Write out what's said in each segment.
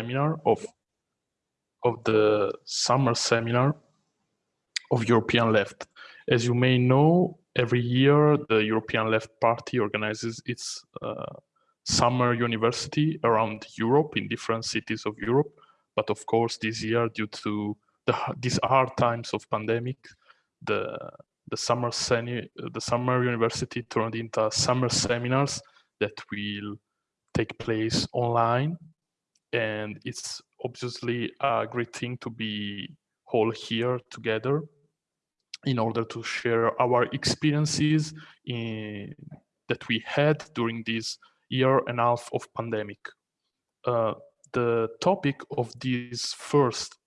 seminar of of the summer seminar of European Left. As you may know, every year the European Left Party organizes its uh, summer university around Europe in different cities of Europe. But of course, this year, due to the, these hard times of pandemic, the the summer seni the summer university turned into summer seminars that will take place online and it's obviously a great thing to be all here together in order to share our experiences in, that we had during this year and a half of pandemic. Uh, the topic of this first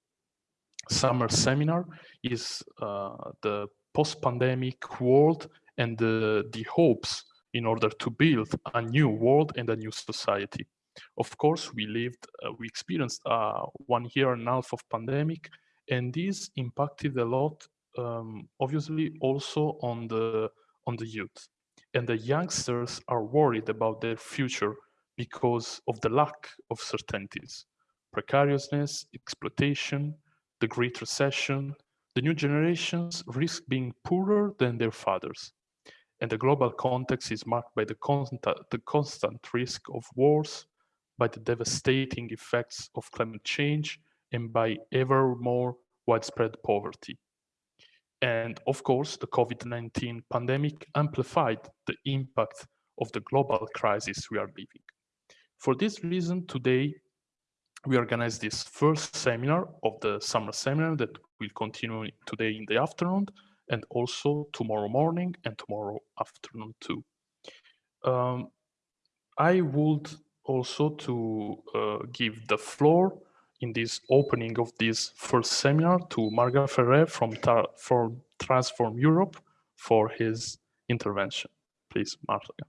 summer seminar is uh, the post-pandemic world and the, the hopes in order to build a new world and a new society. Of course, we lived, uh, we experienced uh, one year and a half of pandemic, and this impacted a lot, um, obviously, also on the on the youth. And the youngsters are worried about their future because of the lack of certainties, precariousness, exploitation, the Great Recession. The new generations risk being poorer than their fathers. And the global context is marked by the constant, the constant risk of wars, by the devastating effects of climate change and by ever more widespread poverty. And of course, the COVID-19 pandemic amplified the impact of the global crisis we are living. For this reason, today, we organize this first seminar of the summer seminar that will continue today in the afternoon and also tomorrow morning and tomorrow afternoon too. Um, I would also to uh, give the floor in this opening of this first seminar to Marga Ferrer from, Transform Europe for his intervention. Please, Marga.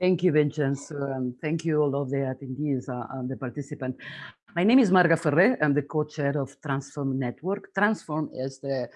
Thank you, Vincenzo, and thank you all of the attendees uh, and the participants. My name is Marga Ferrer. I'm the co-chair of Transform Network. Transform is the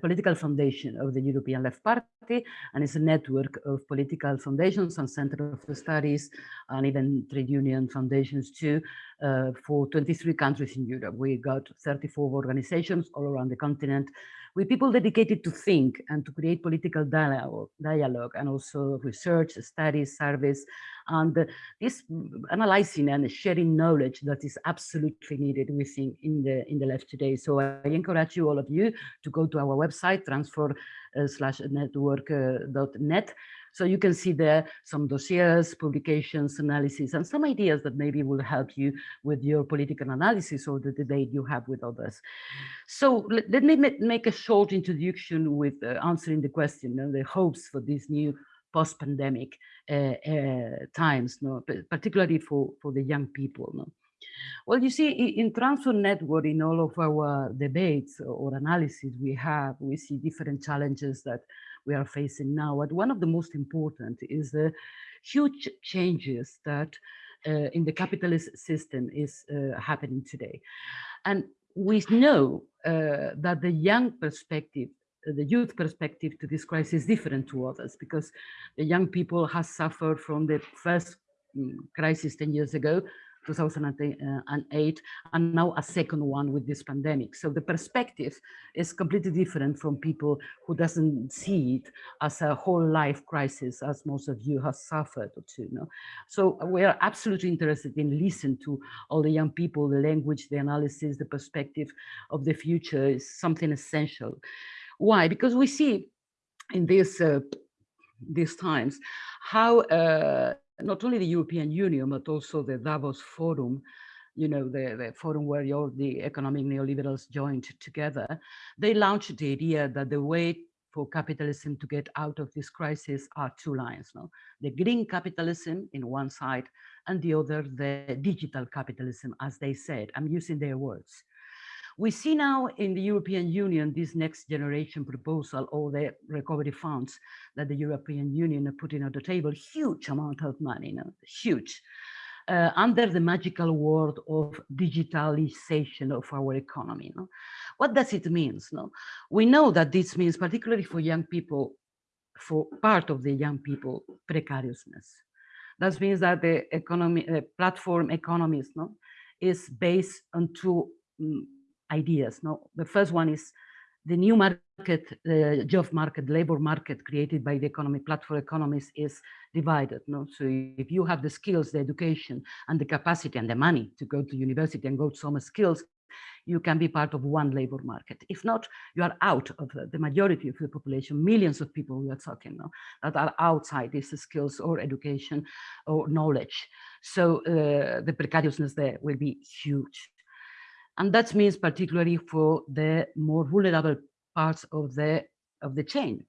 political foundation of the European Left Party, and it's a network of political foundations and center of studies and even trade union foundations too uh, for 23 countries in Europe. We got 34 organizations all around the continent with people dedicated to think and to create political dialogue, dialogue and also research, studies, service, and this analyzing and sharing knowledge that is absolutely needed within in the in the left today. So I encourage you all of you to go to our website transform uh, slash network.net uh, so you can see there some dossiers, publications, analysis, and some ideas that maybe will help you with your political analysis or the debate you have with others. So let, let me make a short introduction with uh, answering the question, and the hopes for this new post-pandemic uh, uh, times, particularly for, for the young people. Well, you see, in Transform Network, in all of our debates or analysis we have, we see different challenges that we are facing now. But one of the most important is the huge changes that uh, in the capitalist system is uh, happening today. And we know uh, that the young perspective the youth perspective to this crisis is different to others because the young people has suffered from the first mm, crisis 10 years ago 2008 and now a second one with this pandemic. So the perspective is completely different from people who doesn't see it as a whole life crisis as most of you have suffered so we are absolutely interested in listen to all the young people the language the analysis the perspective of the future is something essential. Why? Because we see in this uh, these times how uh, not only the European Union, but also the Davos Forum, you know, the, the forum where all the economic neoliberals joined together, they launched the idea that the way for capitalism to get out of this crisis are two lines, no? the green capitalism in one side and the other, the digital capitalism, as they said. I'm using their words. We see now in the European Union this next generation proposal or the recovery funds that the European Union are putting on the table, huge amount of money, you know, huge, uh, under the magical word of digitalization of our economy. You know? What does it mean? No? We know that this means, particularly for young people, for part of the young people, precariousness. That means that the economy, uh, platform economies, no, is based on two um, ideas. No, the first one is the new market, the job market, labor market created by the economy platform economies is divided. No? So if you have the skills, the education and the capacity and the money to go to university and go to some skills, you can be part of one labor market. If not, you are out of the majority of the population, millions of people we are talking now that are outside these skills or education or knowledge. So uh, the precariousness there will be huge. And that means particularly for the more vulnerable parts of the, of the chain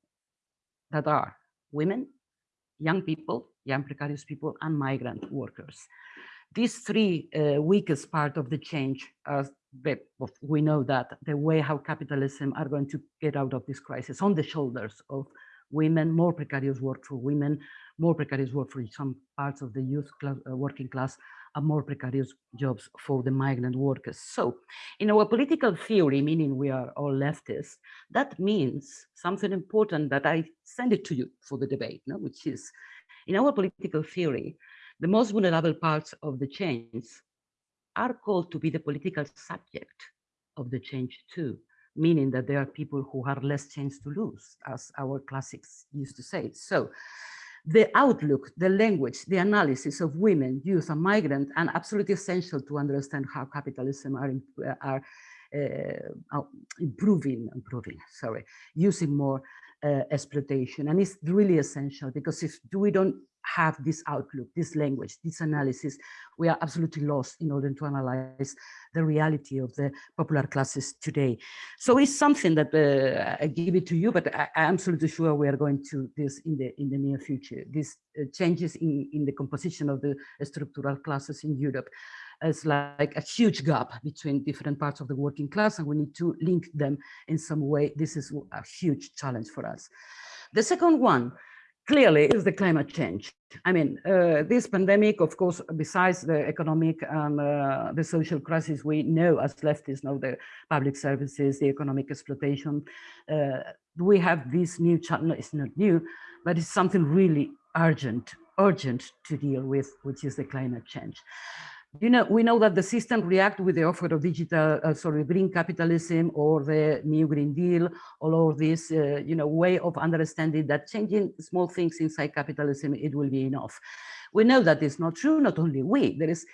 that are women, young people, young precarious people, and migrant workers. These three uh, weakest part of the change are we know that the way how capitalism are going to get out of this crisis on the shoulders of women, more precarious work for women, more precarious work for some parts of the youth class, uh, working class, more precarious jobs for the migrant workers. So in our political theory, meaning we are all leftists, that means something important that I send it to you for the debate, no? which is in our political theory, the most vulnerable parts of the change are called to be the political subject of the change too, meaning that there are people who have less chance to lose, as our classics used to say. So the outlook, the language, the analysis of women, youth, and migrant, and absolutely essential to understand how capitalism are, are uh, improving, improving, sorry, using more uh, exploitation. And it's really essential because if we don't have this outlook, this language, this analysis, we are absolutely lost in order to analyze the reality of the popular classes today. So it's something that uh, I give it to you, but I, am absolutely sure we are going to this in the in the near future. These uh, changes in, in the composition of the structural classes in Europe is like a huge gap between different parts of the working class, and we need to link them in some way. This is a huge challenge for us. The second one, clearly is the climate change. I mean, uh, this pandemic, of course, besides the economic and uh, the social crisis, we know as leftists know the public services, the economic exploitation. Uh, we have this new challenge, it's not new, but it's something really urgent, urgent to deal with, which is the climate change you know, we know that the system react with the offer of digital, uh, sorry, green capitalism or the new Green Deal, all of this, uh, you know, way of understanding that changing small things inside capitalism, it will be enough. We know that is not true, not only we, there is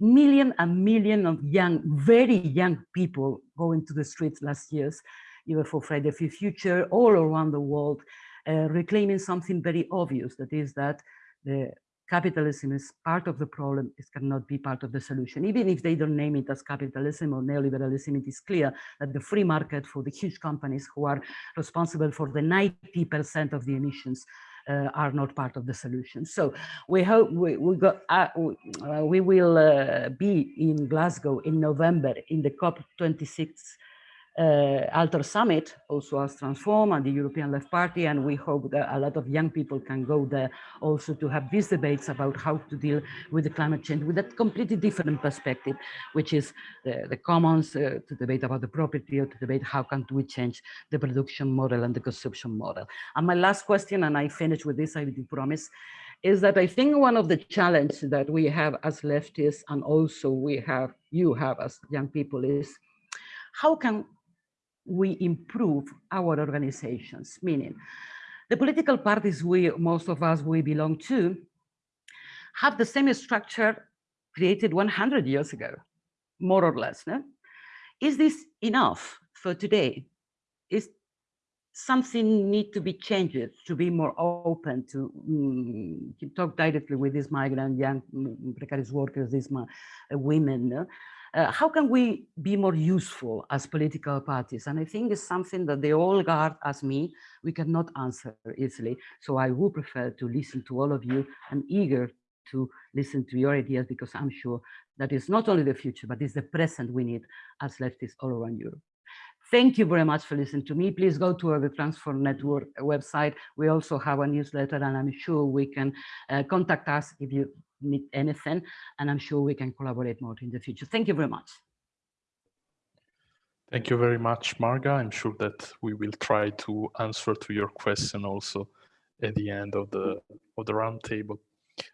million and million of young, very young people going to the streets last years, even for Friday for Future, all around the world, uh, reclaiming something very obvious, that is that the capitalism is part of the problem, it cannot be part of the solution. Even if they don't name it as capitalism or neoliberalism, it is clear that the free market for the huge companies who are responsible for the 90% of the emissions uh, are not part of the solution. So we hope we, we, got, uh, we will uh, be in Glasgow in November in the COP26 uh, Alter Summit, also as Transform and the European Left Party, and we hope that a lot of young people can go there also to have these debates about how to deal with the climate change with a completely different perspective, which is the, the commons, uh, to debate about the property or to debate how can we change the production model and the consumption model. And my last question, and I finish with this, I do promise, is that I think one of the challenges that we have as leftists and also we have, you have as young people is how can we improve our organizations, meaning the political parties we, most of us, we belong to, have the same structure created 100 years ago, more or less. No? Is this enough for today? Is something need to be changed to be more open to, um, talk directly with these migrant young mm, precarious workers, these women, no? Uh, how can we be more useful as political parties? And I think it's something that they all guard as me, we cannot answer easily. So I would prefer to listen to all of you. I'm eager to listen to your ideas because I'm sure that is not only the future, but it's the present we need as leftists all around Europe. Thank you very much for listening to me. Please go to the Transform Network website. We also have a newsletter and I'm sure we can uh, contact us if you need anything. And I'm sure we can collaborate more in the future. Thank you very much. Thank you very much, Marga. I'm sure that we will try to answer to your question also at the end of the of the roundtable.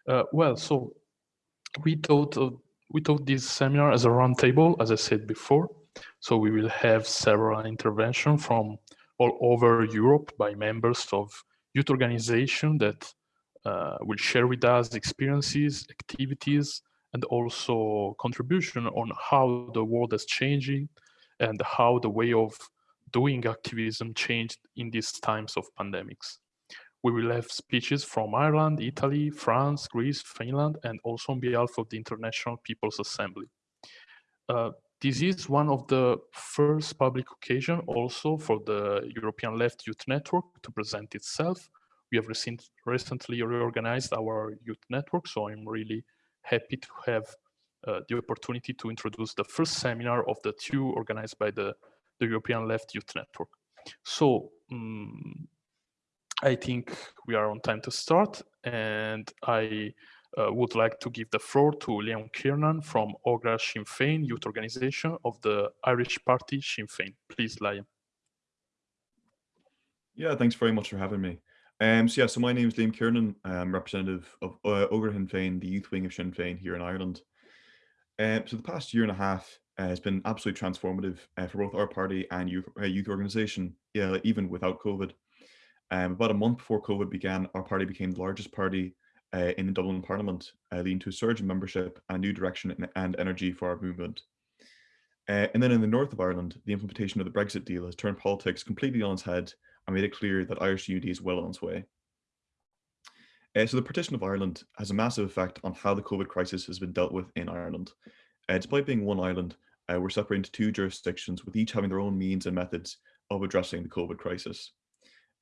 Uh, well, so we thought of, we thought this seminar as a roundtable, as I said before. So we will have several interventions from all over Europe by members of youth organization that uh, will share with us experiences, activities, and also contribution on how the world is changing and how the way of doing activism changed in these times of pandemics. We will have speeches from Ireland, Italy, France, Greece, Finland, and also on behalf of the International People's Assembly. Uh, this is one of the first public occasion also for the European Left Youth Network to present itself. We have recent, recently reorganized our youth network, so I'm really happy to have uh, the opportunity to introduce the first seminar of the two organized by the, the European Left Youth Network. So um, I think we are on time to start and I uh, would like to give the floor to Liam Kiernan from Ógra Sinn Féin youth organization of the Irish party Sinn Féin. Please, Liam. Yeah, thanks very much for having me. Um, so yeah, so my name is Liam Kiernan. I'm representative of uh, Sinn Féin, the youth wing of Sinn Féin here in Ireland. Um, so the past year and a half uh, has been absolutely transformative uh, for both our party and youth, uh, youth organization, yeah, even without COVID. Um, about a month before COVID began, our party became the largest party uh, in the Dublin Parliament, uh, leading to a surge in membership and new direction and energy for our movement. Uh, and then in the north of Ireland, the implementation of the Brexit deal has turned politics completely on its head and made it clear that Irish unity is well on its way. Uh, so the partition of Ireland has a massive effect on how the COVID crisis has been dealt with in Ireland. Uh, despite being one island, uh, we're separated into two jurisdictions with each having their own means and methods of addressing the COVID crisis.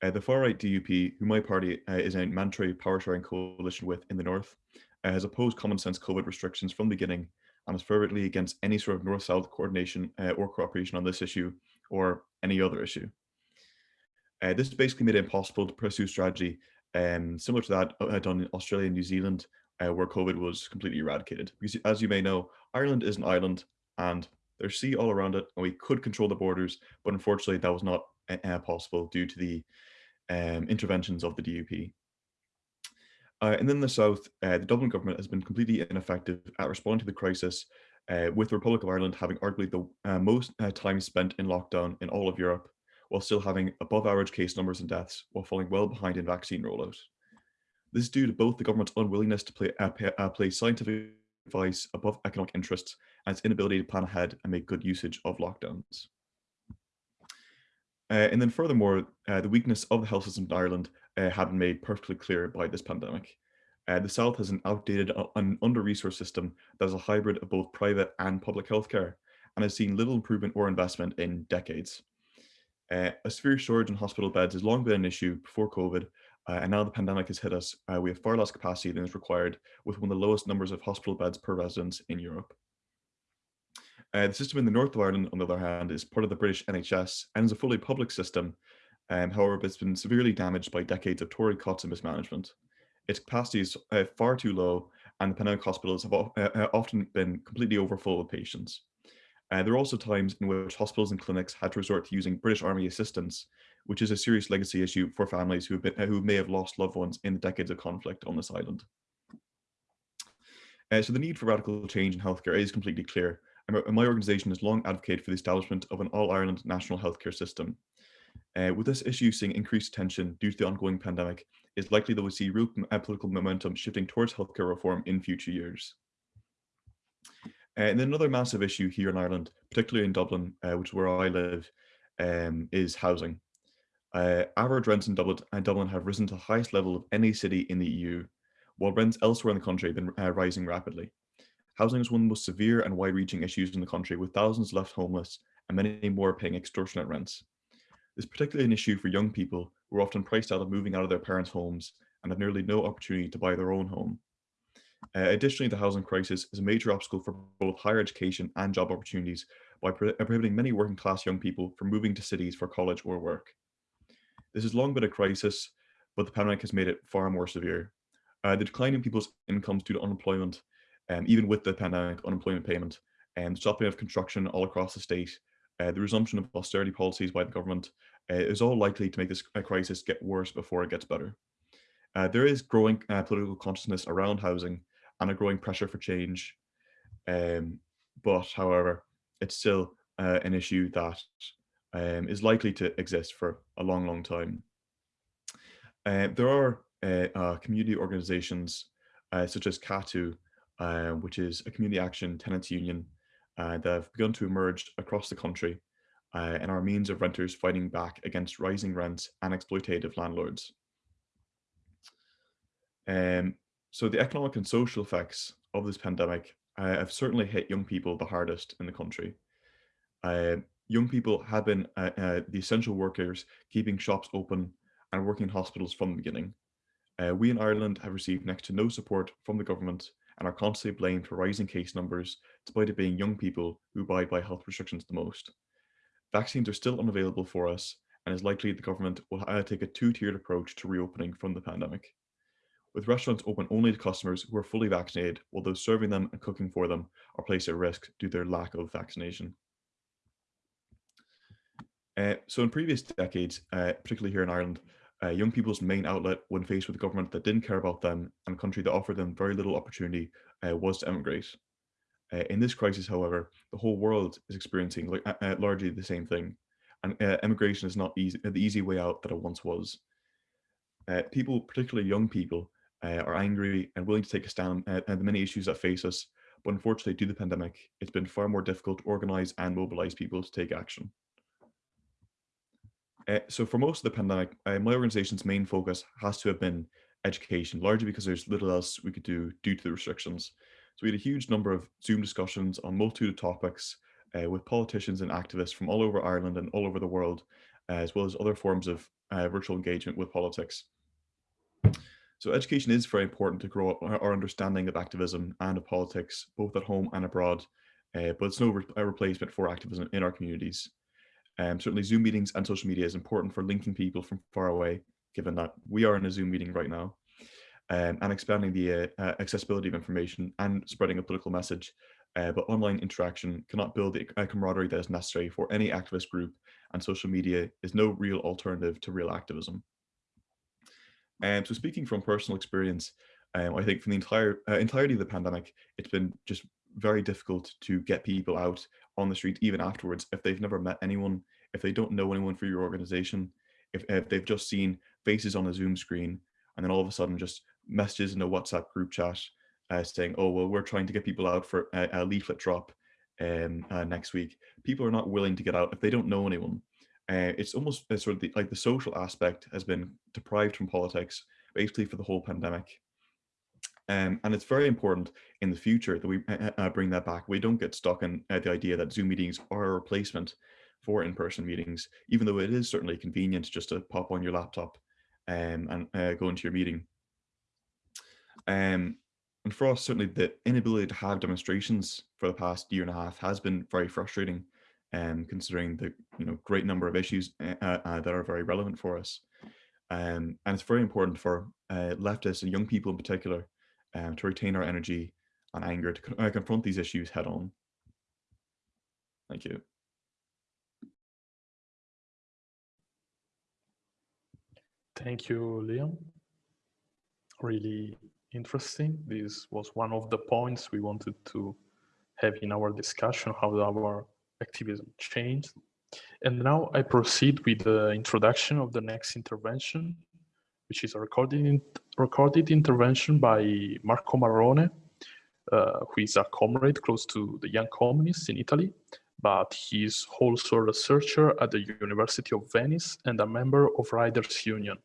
Uh, the far-right DUP, who my party uh, is a mandatory power-sharing coalition with in the north, uh, has opposed common-sense COVID restrictions from the beginning and is fervently against any sort of north-south coordination or cooperation on this issue or any other issue. Uh, this basically made it impossible to pursue strategy um, similar to that uh, done in Australia and New Zealand, where COVID was completely eradicated. Because as you may know, Ireland is an island and there's sea all around it and we could control the borders, but unfortunately that was not possible due to the um, interventions of the DUP. Uh, and then the south, uh, the Dublin government has been completely ineffective at responding to the crisis, uh, with the Republic of Ireland having arguably the uh, most uh, time spent in lockdown in all of Europe, while still having above average case numbers and deaths, while falling well behind in vaccine rollout. This is due to both the government's unwillingness to play, uh, place scientific advice above economic interests and its inability to plan ahead and make good usage of lockdowns. Uh, and then furthermore, uh, the weakness of the health system in Ireland uh, had been made perfectly clear by this pandemic. Uh, the South has an outdated and under-resourced system that is a hybrid of both private and public healthcare and has seen little improvement or investment in decades. Uh, a severe shortage in hospital beds has long been an issue before COVID, uh, and now the pandemic has hit us, we have far less capacity than is required with one of the lowest numbers of hospital beds per resident in Europe. Uh, the system in the north of Ireland, on the other hand, is part of the British NHS and is a fully public system. Um, however, it's been severely damaged by decades of Tory cuts and mismanagement. Its capacity is uh, far too low, and the pandemic hospitals have uh, uh, often been completely overfull with patients. Uh, there are also times in which hospitals and clinics had to resort to using British Army assistance, which is a serious legacy issue for families who, have been, uh, who may have lost loved ones in the decades of conflict on this island. so the need for radical change in healthcare is completely clear, and my organisation has long advocated for the establishment of an all-Ireland national healthcare system. Uh, with this issue seeing increased attention due to the ongoing pandemic, it's likely that we'll see real uh, political momentum shifting towards healthcare reform in future years. Uh, and then another massive issue here in Ireland, particularly in Dublin, uh, which is where I live, um, is housing. Uh, average rents in Dublin, uh, Dublin have risen to the highest level of any city in the EU, while rents elsewhere in the country have been rising rapidly. Housing is one of the most severe and wide-reaching issues in the country, with thousands left homeless and many more paying extortionate rents. This is particularly an issue for young people who are often priced out of moving out of their parents' homes and have nearly no opportunity to buy their own home. Uh, additionally, the housing crisis is a major obstacle for both higher education and job opportunities by uh, prohibiting many working class young people from moving to cities for college or work. This has long been a crisis, but the pandemic has made it far more severe. Uh, the decline in people's incomes due to unemployment um, even with the pandemic unemployment payment and the stopping of construction all across the state, uh, the resumption of austerity policies by the government uh, is all likely to make this crisis get worse before it gets better. Uh, there is growing uh, political consciousness around housing and a growing pressure for change. Um, but however, it's still uh, an issue that um, is likely to exist for a long, long time. Uh, there are uh, uh, community organizations such as CATU, which is a community action tenants union that have begun to emerge across the country and are means of renters fighting back against rising rents and exploitative landlords. Um, so the economic and social effects of this pandemic uh, have certainly hit young people the hardest in the country. Uh, young people have been uh, uh the essential workers keeping shops open and working in hospitals from the beginning. Uh, we in Ireland have received next to no support from the government and are constantly blamed for rising case numbers, despite it being young people who abide by health restrictions the most. Vaccines are still unavailable for us, and it's likely the government will uh, take a two-tiered approach to reopening from the pandemic with restaurants open only to customers who are fully vaccinated, while those serving them and cooking for them are placed at risk due to their lack of vaccination. Uh, so in previous decades, uh, particularly here in Ireland, uh, young people's main outlet when faced with a government that didn't care about them and a country that offered them very little opportunity uh, was to emigrate. Uh, in this crisis, however, the whole world is experiencing uh, largely the same thing. And emigration is not easy, the easy way out that it once was. people, particularly young people, uh, are angry and willing to take a stand at, at the many issues that face us. But unfortunately, due to the pandemic, it's been far more difficult to organize and mobilize people to take action. Uh, so for most of the pandemic, uh, my organization's main focus has to have been education, largely because there's little else we could do due to the restrictions. So we had a huge number of Zoom discussions on multitude of topics uh, with politicians and activists from all over Ireland and all over the world, uh, as well as other forms of uh, virtual engagement with politics. So education is very important to grow our understanding of activism and of politics, both at home and abroad, uh, but it's no re replacement for activism in our communities. Um, certainly Zoom meetings and social media is important for linking people from far away, given that we are in a Zoom meeting right now, um, and expanding the uh, uh, accessibility of information and spreading a political message. Uh, but online interaction cannot build the camaraderie that is necessary for any activist group, and social media is no real alternative to real activism. Um, so speaking from personal experience, um, I think from the entire uh, entirety of the pandemic, it's been just very difficult to get people out on the street even afterwards if they've never met anyone, if they don't know anyone for your organization, if, if they've just seen faces on a Zoom screen and then all of a sudden just messages in a WhatsApp group chat uh, saying, oh, well, we're trying to get people out for a, a leaflet drop um, uh, next week. People are not willing to get out if they don't know anyone. Uh, it's almost uh, sort of the, like the social aspect has been deprived from politics, basically for the whole pandemic. Um, and it's very important in the future that we uh, uh bring that back. We don't get stuck in uh, the idea that Zoom meetings are a replacement for in-person meetings, even though it is certainly convenient just to pop on your laptop um, and uh, go into your meeting. Um, and for us, certainly the inability to have demonstrations for the past year and a half has been very frustrating um, considering the you know great number of issues uh, uh, that are very relevant for us. Um, and it's very important for uh, leftists and young people in particular um, to retain our energy and anger to uh, confront these issues head on. Thank you. Thank you, Liam. Really interesting. This was one of the points we wanted to have in our discussion, how our activism changed. And now I proceed with the introduction of the next intervention, which is a recorded, recorded intervention by Marco Marrone, uh, who is a comrade close to the Young Communists in Italy, but he's also a researcher at the University of Venice and a member of Riders Union,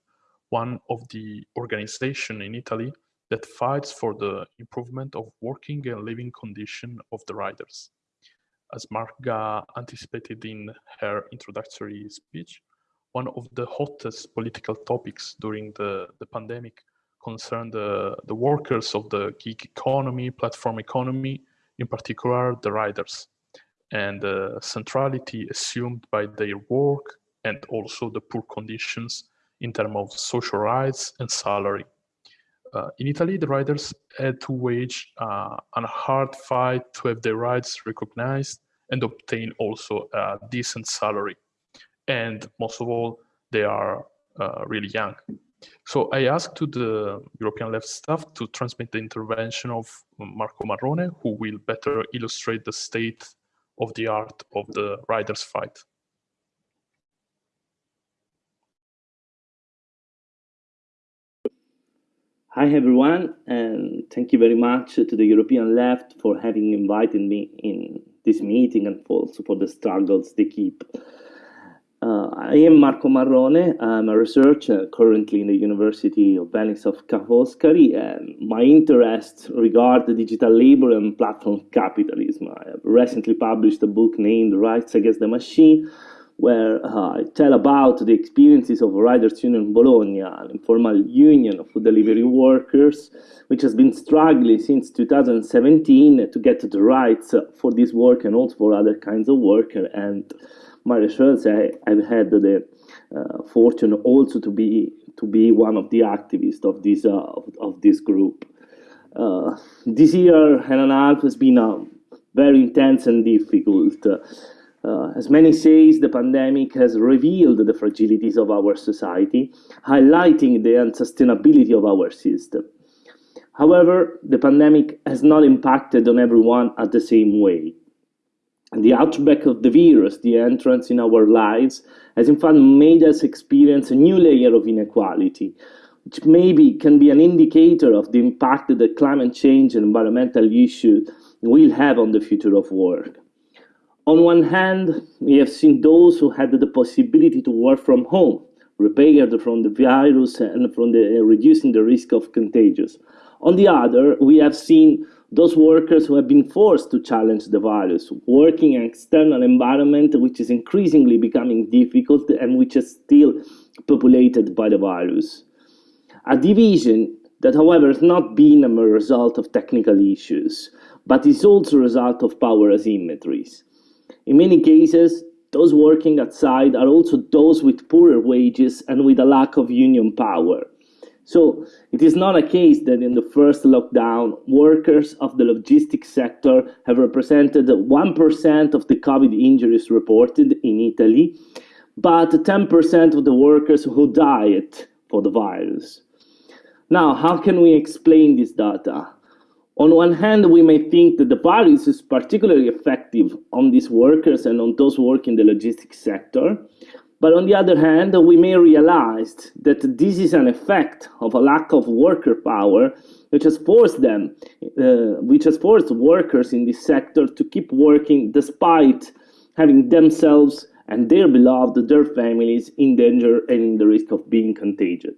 one of the organization in Italy that fights for the improvement of working and living condition of the riders as Marga anticipated in her introductory speech, one of the hottest political topics during the, the pandemic concerned the, the workers of the gig economy, platform economy, in particular the riders, and the centrality assumed by their work and also the poor conditions in terms of social rights and salary. Uh, in Italy, the riders had to wage uh, a hard fight to have their rights recognized and obtain also a decent salary. And most of all, they are uh, really young. So I asked to the European left staff to transmit the intervention of Marco Marrone, who will better illustrate the state of the art of the riders' fight. Hi everyone, and thank you very much to the European left for having invited me in this meeting and also for the struggles they keep. Uh, I am Marco Marrone. I'm a researcher currently in the University of Venice of Ca' and my interests regard the digital labor and platform capitalism. I have recently published a book named Rights Against the Machine, where uh, I tell about the experiences of Riders Union Bologna, an informal union of food delivery workers, which has been struggling since 2017 to get the rights for this work and also for other kinds of work. And my research, I, have had the uh, fortune also to be to be one of the activists of this uh, of, of, this group. Uh, this year and a half has been uh, very intense and difficult. Uh, as many says, the pandemic has revealed the fragilities of our society, highlighting the unsustainability of our system. However, the pandemic has not impacted on everyone at the same way. The outbreak of the virus, the entrance in our lives, has in fact made us experience a new layer of inequality, which maybe can be an indicator of the impact that climate change and environmental issues will have on the future of work. On one hand, we have seen those who had the possibility to work from home, repaired from the virus and from the, uh, reducing the risk of contagious. On the other, we have seen those workers who have been forced to challenge the virus, working in an external environment which is increasingly becoming difficult and which is still populated by the virus. A division that, however, has not been a result of technical issues, but is also a result of power asymmetries. In many cases, those working outside are also those with poorer wages and with a lack of union power. So it is not a case that in the first lockdown, workers of the logistics sector have represented 1% of the COVID injuries reported in Italy, but 10% of the workers who died for the virus. Now, how can we explain this data? On one hand, we may think that the virus is particularly effective on these workers and on those working in the logistics sector. But on the other hand, we may realize that this is an effect of a lack of worker power, which has forced them, uh, which has forced workers in this sector to keep working despite having themselves and their beloved, their families in danger and in the risk of being contagious.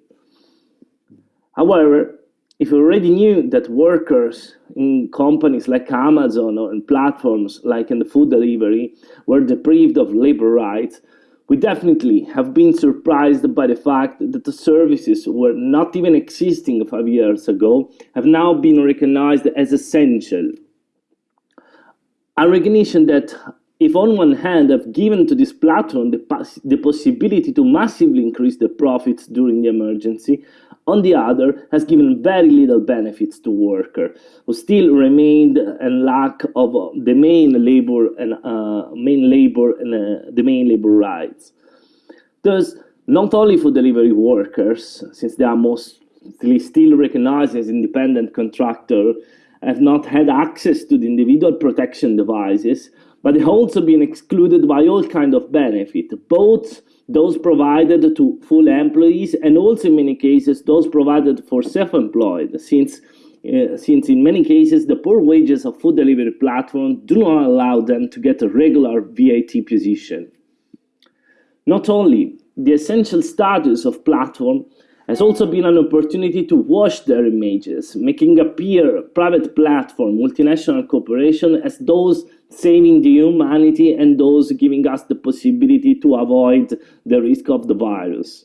However, if we already knew that workers in companies like Amazon or in platforms like in the food delivery were deprived of labor rights, we definitely have been surprised by the fact that the services were not even existing five years ago have now been recognized as essential. A recognition that if on one hand have given to this platform the, the possibility to massively increase the profits during the emergency, on the other, has given very little benefits to workers who still remained in lack of uh, the main labor and uh, main labor and uh, the main labor rights. Thus, not only for delivery workers, since they are mostly still recognized as independent contractor, have not had access to the individual protection devices, but they have also been excluded by all kind of benefit, both those provided to full employees and also in many cases those provided for self-employed since uh, since in many cases the poor wages of food delivery platforms do not allow them to get a regular VAT position. Not only the essential status of platform has also been an opportunity to wash their images, making appear private platform, multinational corporation as those saving the humanity and those giving us the possibility to avoid the risk of the virus.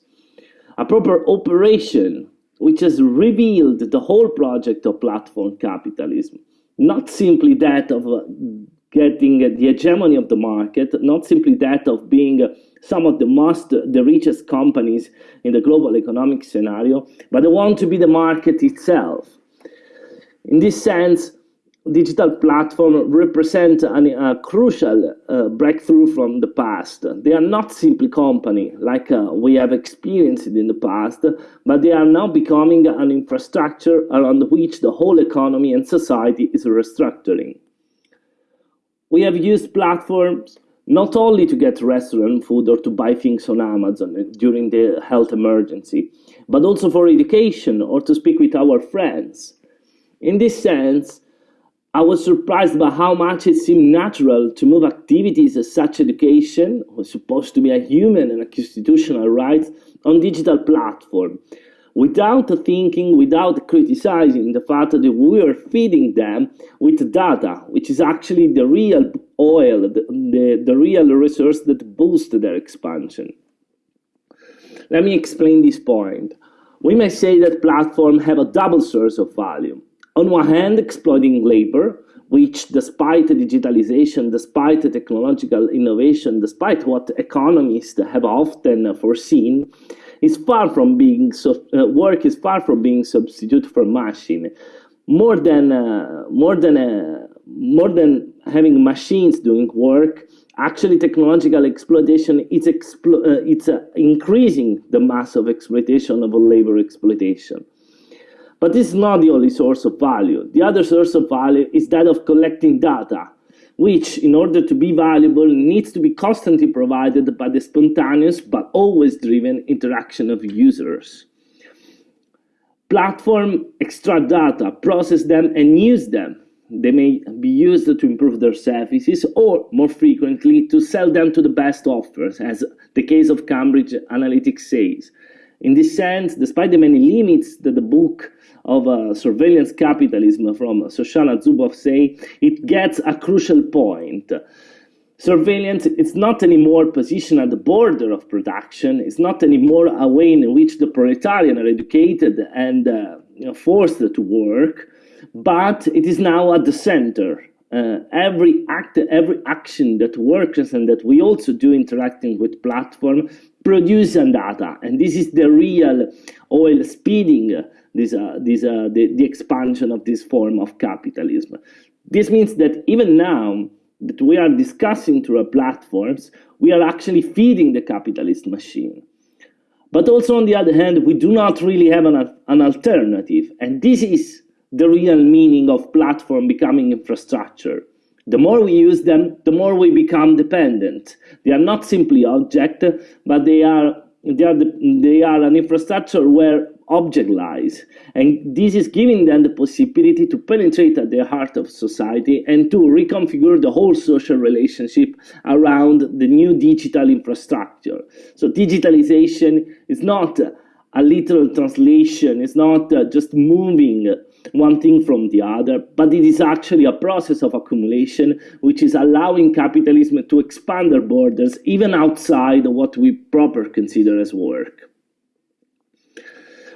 A proper operation which has revealed the whole project of platform capitalism, not simply that of uh, getting the hegemony of the market, not simply that of being some of the most, the richest companies in the global economic scenario, but they want to be the market itself. In this sense, digital platform represent a crucial uh, breakthrough from the past. They are not simply company like uh, we have experienced in the past, but they are now becoming an infrastructure around which the whole economy and society is restructuring. We have used platforms not only to get restaurant food or to buy things on Amazon during the health emergency, but also for education or to speak with our friends. In this sense, I was surprised by how much it seemed natural to move activities as such education, was supposed to be a human and a constitutional right, on digital platform, without thinking, without criticizing the fact that we are feeding them with data, which is actually the real oil, the, the, the real resource that boosts their expansion. Let me explain this point. We may say that platforms have a double source of value on one hand, exploiting labor, which despite digitalization, despite technological innovation, despite what economists have often foreseen, is far from being uh, work is far from being substitute for machine. More than uh, more than uh, more than having machines doing work, actually technological exploitation is explo uh, it's uh, increasing the mass of exploitation of labor exploitation. But this is not the only source of value. The other source of value is that of collecting data, which, in order to be valuable, needs to be constantly provided by the spontaneous but always driven interaction of users. Platform extract data, process them, and use them. They may be used to improve their services or, more frequently, to sell them to the best offers, as the case of Cambridge Analytica says. In this sense, despite the many limits that the book of uh, surveillance capitalism from Shoshana Zuboff say, it gets a crucial point. Surveillance is not anymore positioned at the border of production. It's not anymore a way in which the proletariat are educated and uh, you know, forced to work, but it is now at the center. Uh, every act, every action that works and that we also do interacting with platform produce data, and this is the real oil speeding this, uh, this, uh, the, the expansion of this form of capitalism. This means that even now that we are discussing through our platforms, we are actually feeding the capitalist machine. But also on the other hand, we do not really have an, an alternative. And this is the real meaning of platform becoming infrastructure. The more we use them, the more we become dependent. They are not simply object, but they are, they are, the, they are an infrastructure where object lies. And this is giving them the possibility to penetrate at the heart of society and to reconfigure the whole social relationship around the new digital infrastructure. So digitalization is not a literal translation, it's not uh, just moving one thing from the other, but it is actually a process of accumulation which is allowing capitalism to expand their borders even outside what we proper consider as work.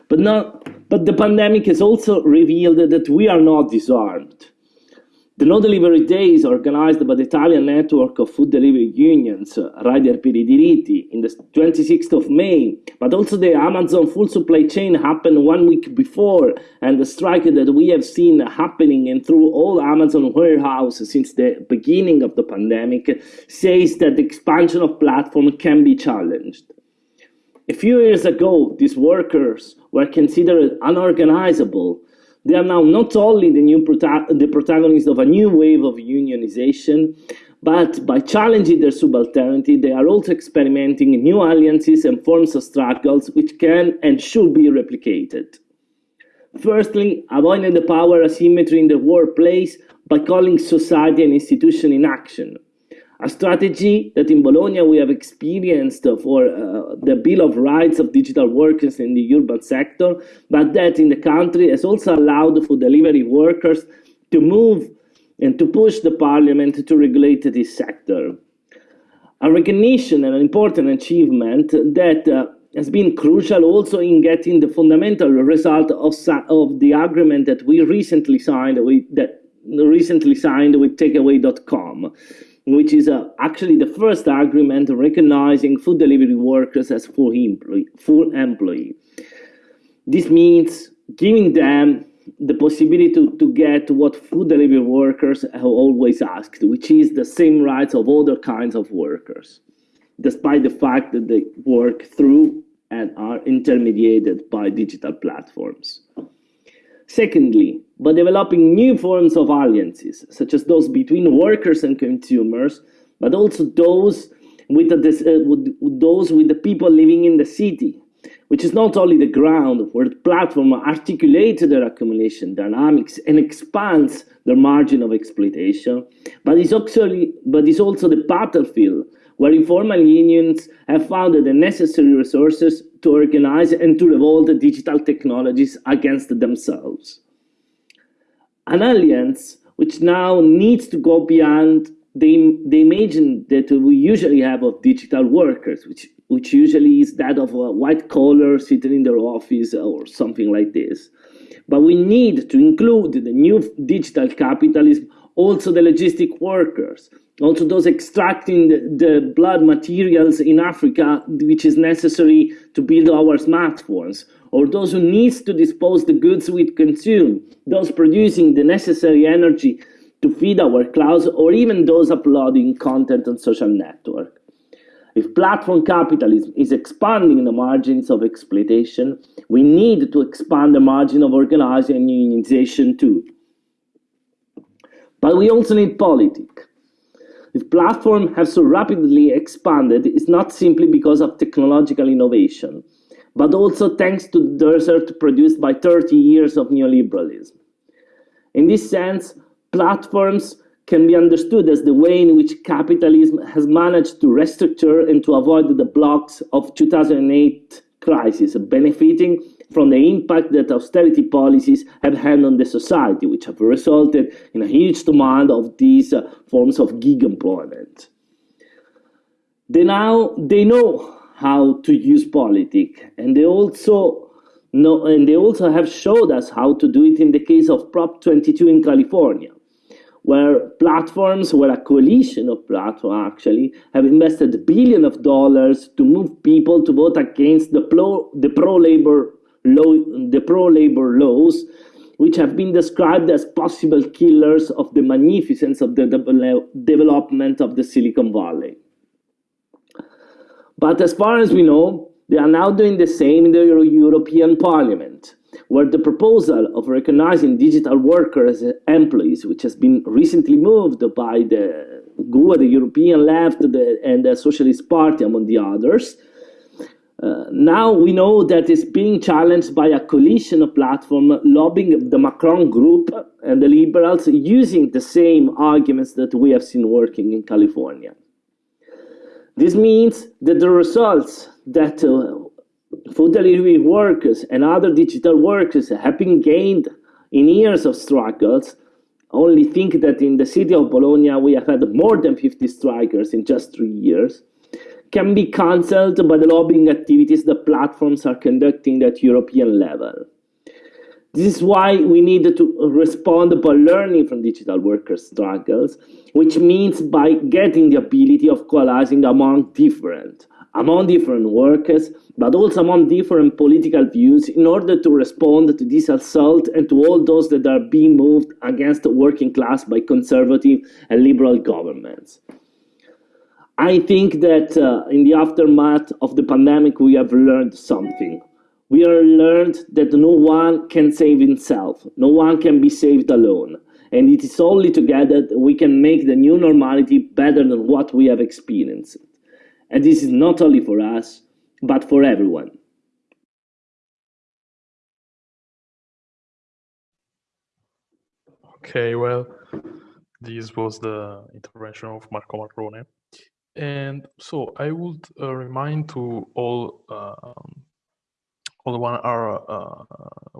But, not, but the pandemic has also revealed that we are not disarmed. The No Delivery Day is organized by the Italian network of food delivery unions, Rider per i Diritti, in the 26th of May, but also the Amazon full supply chain happened one week before, and the strike that we have seen happening and through all Amazon warehouses since the beginning of the pandemic says that the expansion of platform can be challenged. A few years ago, these workers were considered unorganizable. They are now not only the new prota the protagonists of a new wave of unionization, but by challenging their subalternity, they are also experimenting new alliances and forms of struggles which can and should be replicated. Firstly, avoiding the power asymmetry in the workplace by calling society and institution in action a strategy that in Bologna we have experienced for uh, the Bill of Rights of digital workers in the urban sector, but that in the country has also allowed for delivery workers to move and to push the parliament to regulate this sector. A recognition and an important achievement that uh, has been crucial also in getting the fundamental result of, of the agreement that we recently signed with that recently signed with takeaway.com which is uh, actually the first agreement recognizing food delivery workers as full employee. Full employee. This means giving them the possibility to, to get what food delivery workers have always asked, which is the same rights of other kinds of workers, despite the fact that they work through and are intermediated by digital platforms. Secondly, by developing new forms of alliances, such as those between workers and consumers, but also those with, the, uh, with those with the people living in the city, which is not only the ground where the platform articulates their accumulation dynamics and expands their margin of exploitation, but is, but is also the battlefield where informal unions have found the necessary resources to organize and to revolt the digital technologies against themselves. An alliance which now needs to go beyond the, the image that we usually have of digital workers, which, which usually is that of a white collar sitting in their office or something like this. But we need to include the new digital capitalism, also the logistic workers, also those extracting the, the blood materials in Africa, which is necessary to build our smartphones, or those who needs to dispose the goods we consume, those producing the necessary energy to feed our clouds, or even those uploading content on social network. If platform capitalism is expanding the margins of exploitation, we need to expand the margin of organizing and unionization too. But we also need politics. If platforms have so rapidly expanded, it's not simply because of technological innovation, but also thanks to the desert produced by 30 years of neoliberalism. In this sense, platforms can be understood as the way in which capitalism has managed to restructure and to avoid the blocks of 2008 crisis, benefiting from the impact that austerity policies have had on the society, which have resulted in a huge demand of these uh, forms of gig employment. They now they know how to use politics, and they also know, and they also have showed us how to do it in the case of Prop 22 in California where platforms, where a coalition of platforms actually have invested billions of dollars to move people to vote against the pro the pro labor law the pro labor laws, which have been described as possible killers of the magnificence of the de development of the Silicon Valley. But as far as we know, they are now doing the same in the Euro European Parliament where the proposal of recognizing digital workers as employees, which has been recently moved by the GUE, the European Left, the, and the Socialist Party, among the others, uh, now we know that it's being challenged by a coalition of platform lobbying the Macron group and the liberals using the same arguments that we have seen working in California. This means that the results that uh, food delivery workers and other digital workers have been gained in years of struggles. Only think that in the city of Bologna we have had more than 50 strikers in just three years. Can be cancelled by the lobbying activities the platforms are conducting at European level. This is why we need to respond by learning from digital workers' struggles, which means by getting the ability of coalescing among different, among different workers, but also among different political views in order to respond to this assault and to all those that are being moved against the working class by conservative and liberal governments. I think that uh, in the aftermath of the pandemic, we have learned something. We are learned that no one can save himself. No one can be saved alone. And it is only together that we can make the new normality better than what we have experienced. And this is not only for us, but for everyone. Okay, well, this was the intervention of Marco Marrone. And so I would uh, remind to all um, all the one are uh,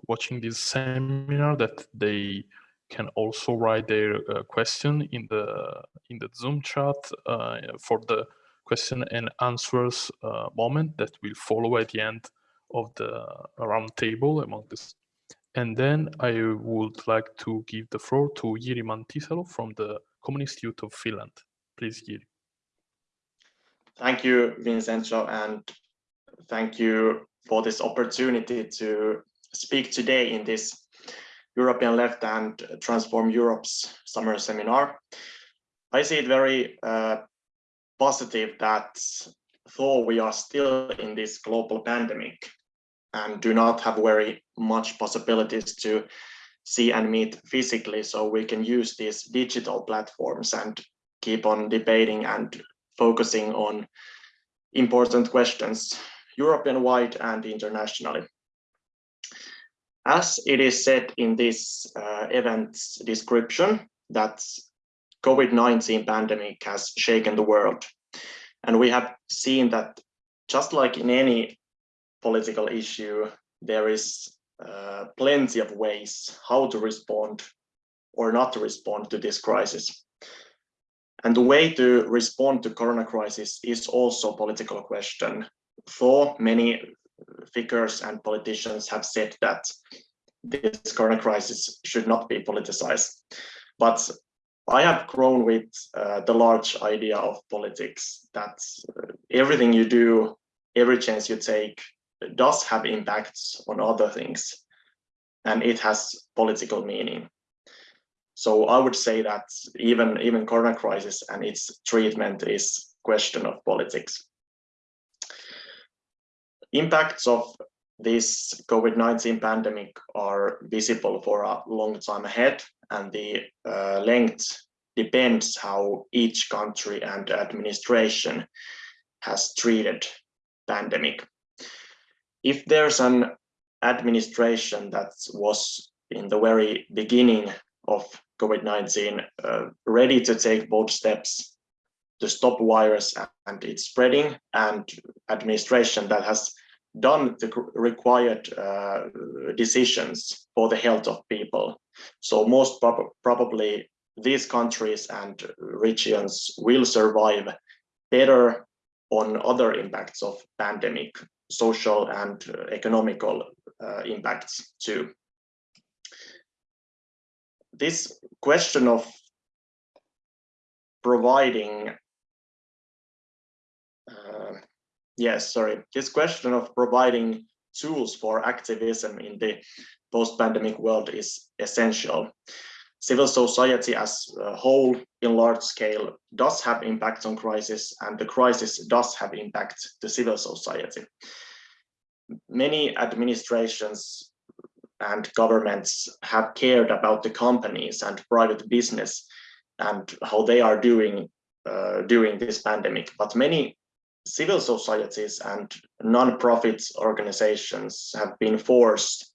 watching this seminar that they can also write their uh, question in the in the Zoom chat uh, for the question and answers uh, moment that will follow at the end of the round table among this. And then I would like to give the floor to Jiri Mantisalo from the Communist Youth of Finland. Please, Jiri. Thank you, Vincenzo, and thank you for this opportunity to speak today in this European Left and Transform Europe's summer seminar. I see it very uh, positive that though we are still in this global pandemic and do not have very much possibilities to see and meet physically, so we can use these digital platforms and keep on debating and focusing on important questions, European-wide and internationally. As it is said in this uh, event's description, that COVID-19 pandemic has shaken the world. And we have seen that just like in any political issue, there is uh, plenty of ways how to respond or not to respond to this crisis. And the way to respond to corona crisis is also a political question. For many figures and politicians have said that this corona crisis should not be politicized. But I have grown with uh, the large idea of politics that uh, everything you do, every chance you take does have impacts on other things and it has political meaning. So I would say that even, even corona crisis and its treatment is question of politics. Impacts of this COVID-19 pandemic are visible for a long time ahead and the uh, length depends how each country and administration has treated pandemic. If there's an administration that was in the very beginning of COVID-19 uh, ready to take bold steps to stop virus and its spreading and administration that has done the required uh, decisions for the health of people. So most prob probably these countries and regions will survive better on other impacts of pandemic, social and economical uh, impacts too. This question of providing uh, Yes, sorry. This question of providing tools for activism in the post-pandemic world is essential. Civil society as a whole in large scale does have impact on crisis and the crisis does have impact to civil society. Many administrations and governments have cared about the companies and private business and how they are doing uh, during this pandemic, but many civil societies and non-profit organizations have been forced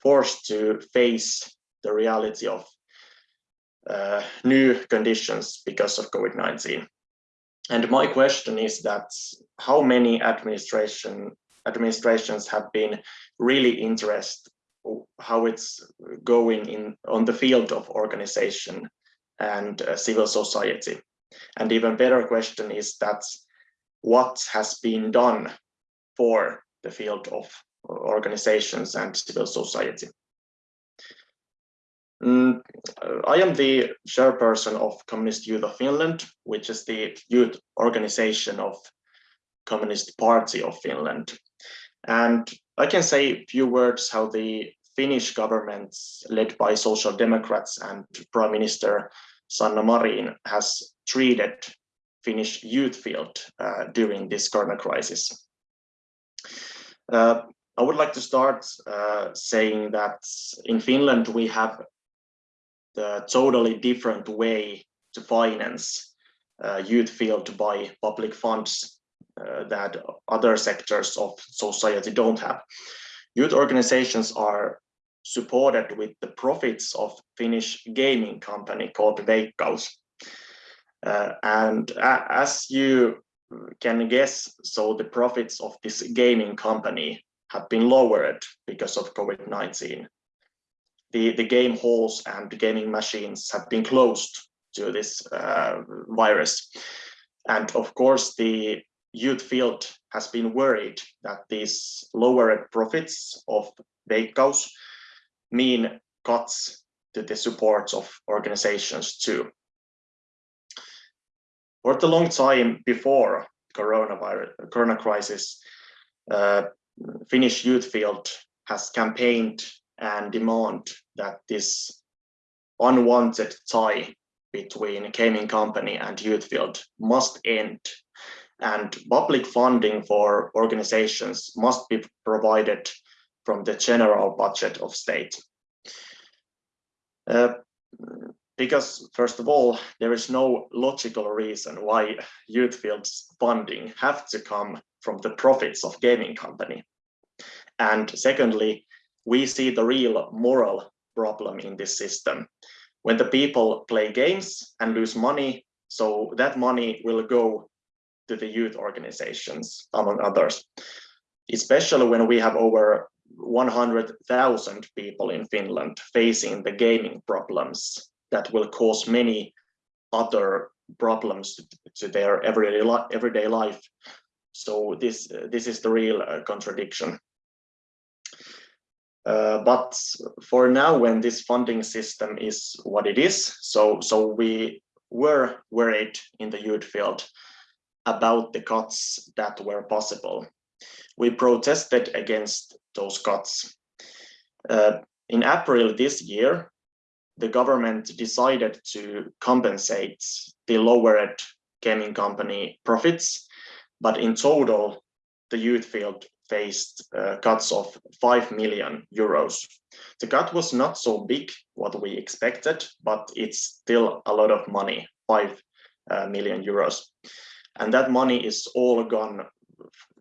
forced to face the reality of uh, new conditions because of COVID-19. And my question is that how many administration administrations have been really interested how it's going in on the field of organization and uh, civil society. And even better question is that what has been done for the field of organizations and civil society. Mm, I am the chairperson of Communist Youth of Finland, which is the youth organization of Communist Party of Finland. And I can say a few words how the Finnish government, led by Social Democrats and Prime Minister Sanna Marin, has treated Finnish youth field uh, during this corona crisis. Uh, I would like to start uh, saying that in Finland we have the totally different way to finance uh, youth field by public funds uh, that other sectors of society don't have. Youth organizations are supported with the profits of Finnish gaming company called Veikkaus. Uh, and as you can guess, so the profits of this gaming company have been lowered because of COVID-19. The, the game halls and the gaming machines have been closed to this uh, virus. And of course, the youth field has been worried that these lowered profits of Veikkaus mean cuts to the support of organizations too. For the long time before coronavirus, corona crisis, uh, Finnish youth field has campaigned and demand that this unwanted tie between gaming company and youth field must end and public funding for organizations must be provided from the general budget of state. Uh, because first of all, there is no logical reason why youth fields funding have to come from the profits of gaming company. And secondly, we see the real moral problem in this system. When the people play games and lose money, so that money will go to the youth organizations, among others. Especially when we have over 100,000 people in Finland facing the gaming problems that will cause many other problems to their everyday, everyday life. So this, uh, this is the real uh, contradiction. Uh, but for now, when this funding system is what it is, so so we were worried in the youth field about the cuts that were possible. We protested against those cuts. Uh, in April this year, the government decided to compensate the lowered gaming company profits, but in total, the youth field faced uh, cuts of 5 million euros. The cut was not so big what we expected, but it's still a lot of money, 5 uh, million euros. And that money is all gone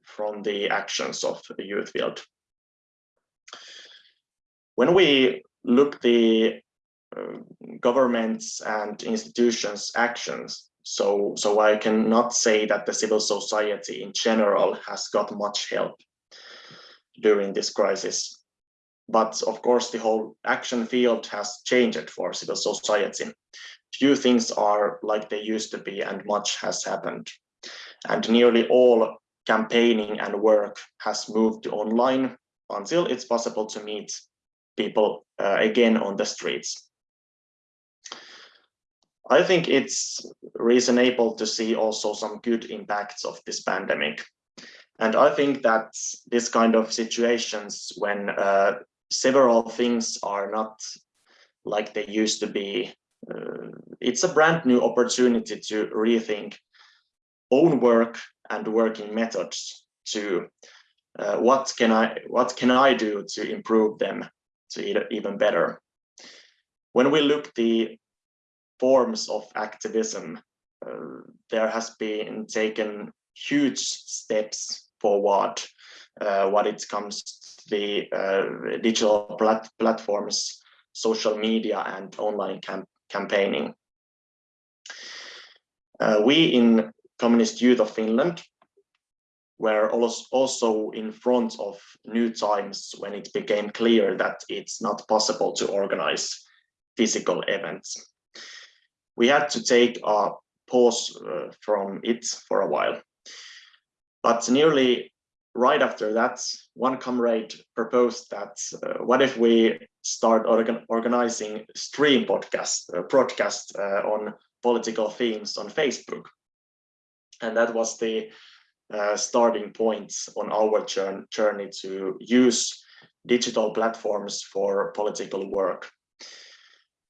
from the actions of the youth field. When we look the governments and institutions actions so so i cannot say that the civil society in general has got much help during this crisis. But of course, the whole action field has changed for civil society. Few things are like they used to be and much has happened. And nearly all campaigning and work has moved to online until it's possible to meet people uh, again on the streets. I think it's reasonable to see also some good impacts of this pandemic. And I think that this kind of situations when uh, several things are not like they used to be, uh, it's a brand new opportunity to rethink own work and working methods to uh, what can I what can I do to improve them to even better. When we look the forms of activism, uh, there has been taken huge steps forward uh, what it comes to the uh, digital plat platforms, social media and online cam campaigning. Uh, we in Communist Youth of Finland were also in front of new times when it became clear that it's not possible to organize physical events. We had to take a pause uh, from it for a while. But nearly right after that, one comrade proposed that uh, what if we start organ organizing stream podcast, uh, broadcast uh, on political themes on Facebook. And that was the uh, starting point on our journey to use digital platforms for political work.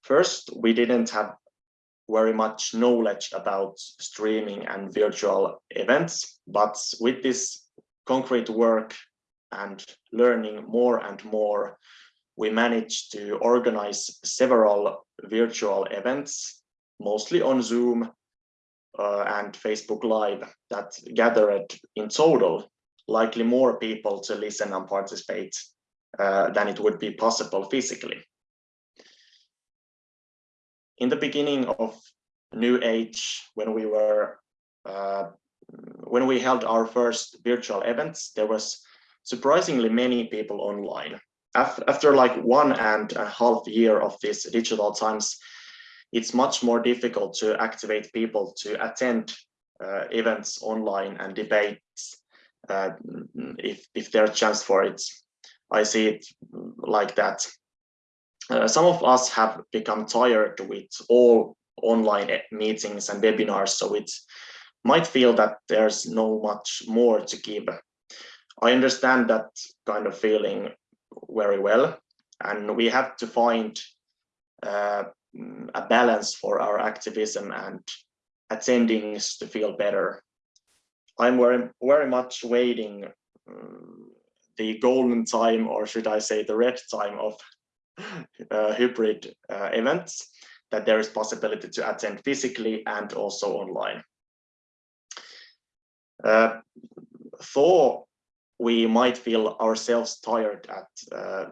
First, we didn't have very much knowledge about streaming and virtual events, but with this concrete work and learning more and more, we managed to organize several virtual events, mostly on Zoom uh, and Facebook Live that gathered in total likely more people to listen and participate uh, than it would be possible physically in the beginning of new age when we were uh, when we held our first virtual events there was surprisingly many people online. After, after like one and a half year of this digital times it's much more difficult to activate people to attend uh, events online and debates uh, if if there's a chance for it. I see it like that uh, some of us have become tired with all online meetings and webinars, so it might feel that there's no much more to give. I understand that kind of feeling very well, and we have to find uh, a balance for our activism and attendings to feel better. I'm very, very much waiting um, the golden time, or should I say the red time of uh, hybrid uh, events, that there is possibility to attend physically and also online. Uh, though we might feel ourselves tired at uh,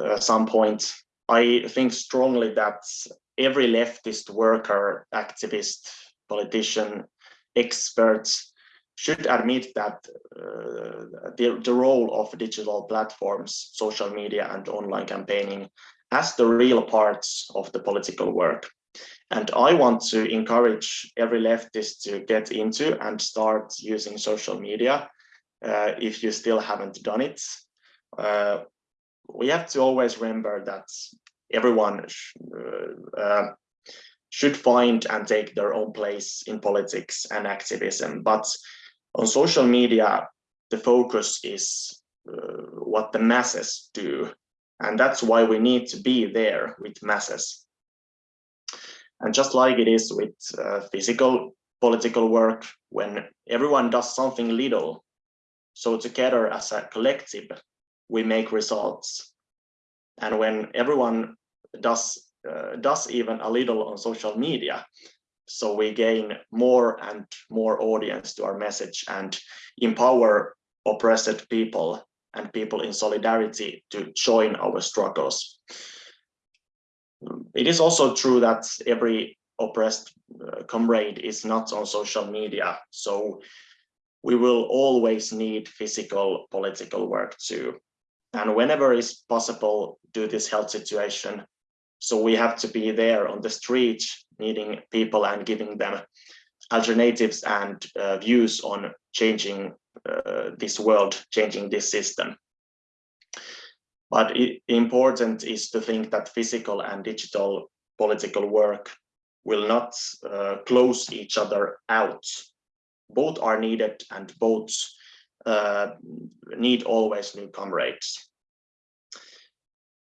uh, some point, I think strongly that every leftist worker, activist, politician, expert should admit that uh, the, the role of digital platforms, social media and online campaigning as the real parts of the political work. And I want to encourage every leftist to get into and start using social media uh, if you still haven't done it. Uh, we have to always remember that everyone sh uh, uh, should find and take their own place in politics and activism. But on social media, the focus is uh, what the masses do. And that's why we need to be there with masses. And just like it is with uh, physical political work, when everyone does something little, so together as a collective, we make results. And when everyone does uh, does even a little on social media, so we gain more and more audience to our message and empower oppressed people and people in solidarity to join our struggles. It is also true that every oppressed uh, comrade is not on social media, so we will always need physical political work too. And whenever is possible, do this health situation, so we have to be there on the street, meeting people and giving them alternatives and uh, views on changing uh, this world, changing this system. But it, important is to think that physical and digital political work will not uh, close each other out. Both are needed and both uh, need always new comrades.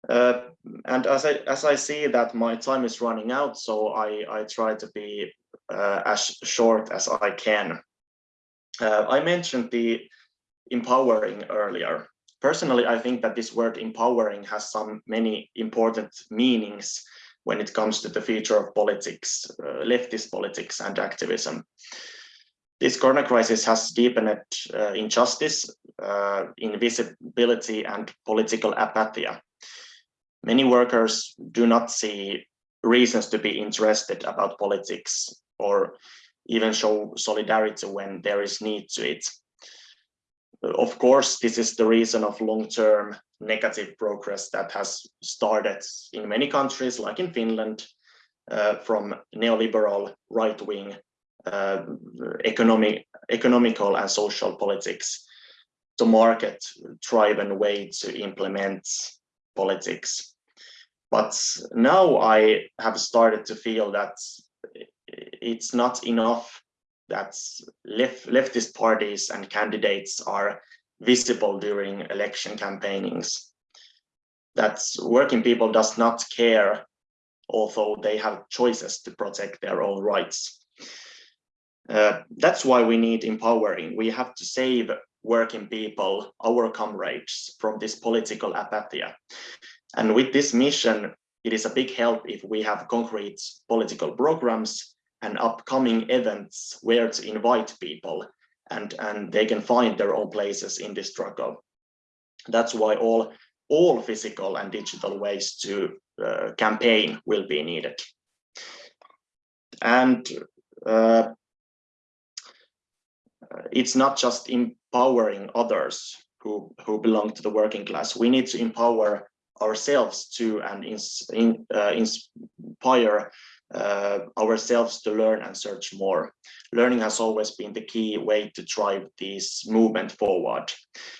Uh, and as I as I see that my time is running out, so I I try to be uh, as short as I can. Uh, I mentioned the empowering earlier. Personally, I think that this word empowering has some many important meanings when it comes to the future of politics, uh, leftist politics and activism. This corona crisis has deepened uh, injustice, uh, invisibility and political apathy many workers do not see reasons to be interested about politics or even show solidarity when there is need to it. Of course, this is the reason of long-term negative progress that has started in many countries, like in Finland, uh, from neoliberal right-wing uh, economic, economical and social politics to market-driven way to implement politics. But now I have started to feel that it's not enough that left, leftist parties and candidates are visible during election campaignings. That working people does not care, although they have choices to protect their own rights. Uh, that's why we need empowering. We have to save working people, our comrades, from this political apathy. And with this mission, it is a big help if we have concrete political programs and upcoming events where to invite people and, and they can find their own places in this struggle. That's why all, all physical and digital ways to uh, campaign will be needed. And uh, it's not just empowering others who, who belong to the working class. We need to empower ourselves to and in, uh, inspire uh, ourselves to learn and search more. Learning has always been the key way to drive this movement forward.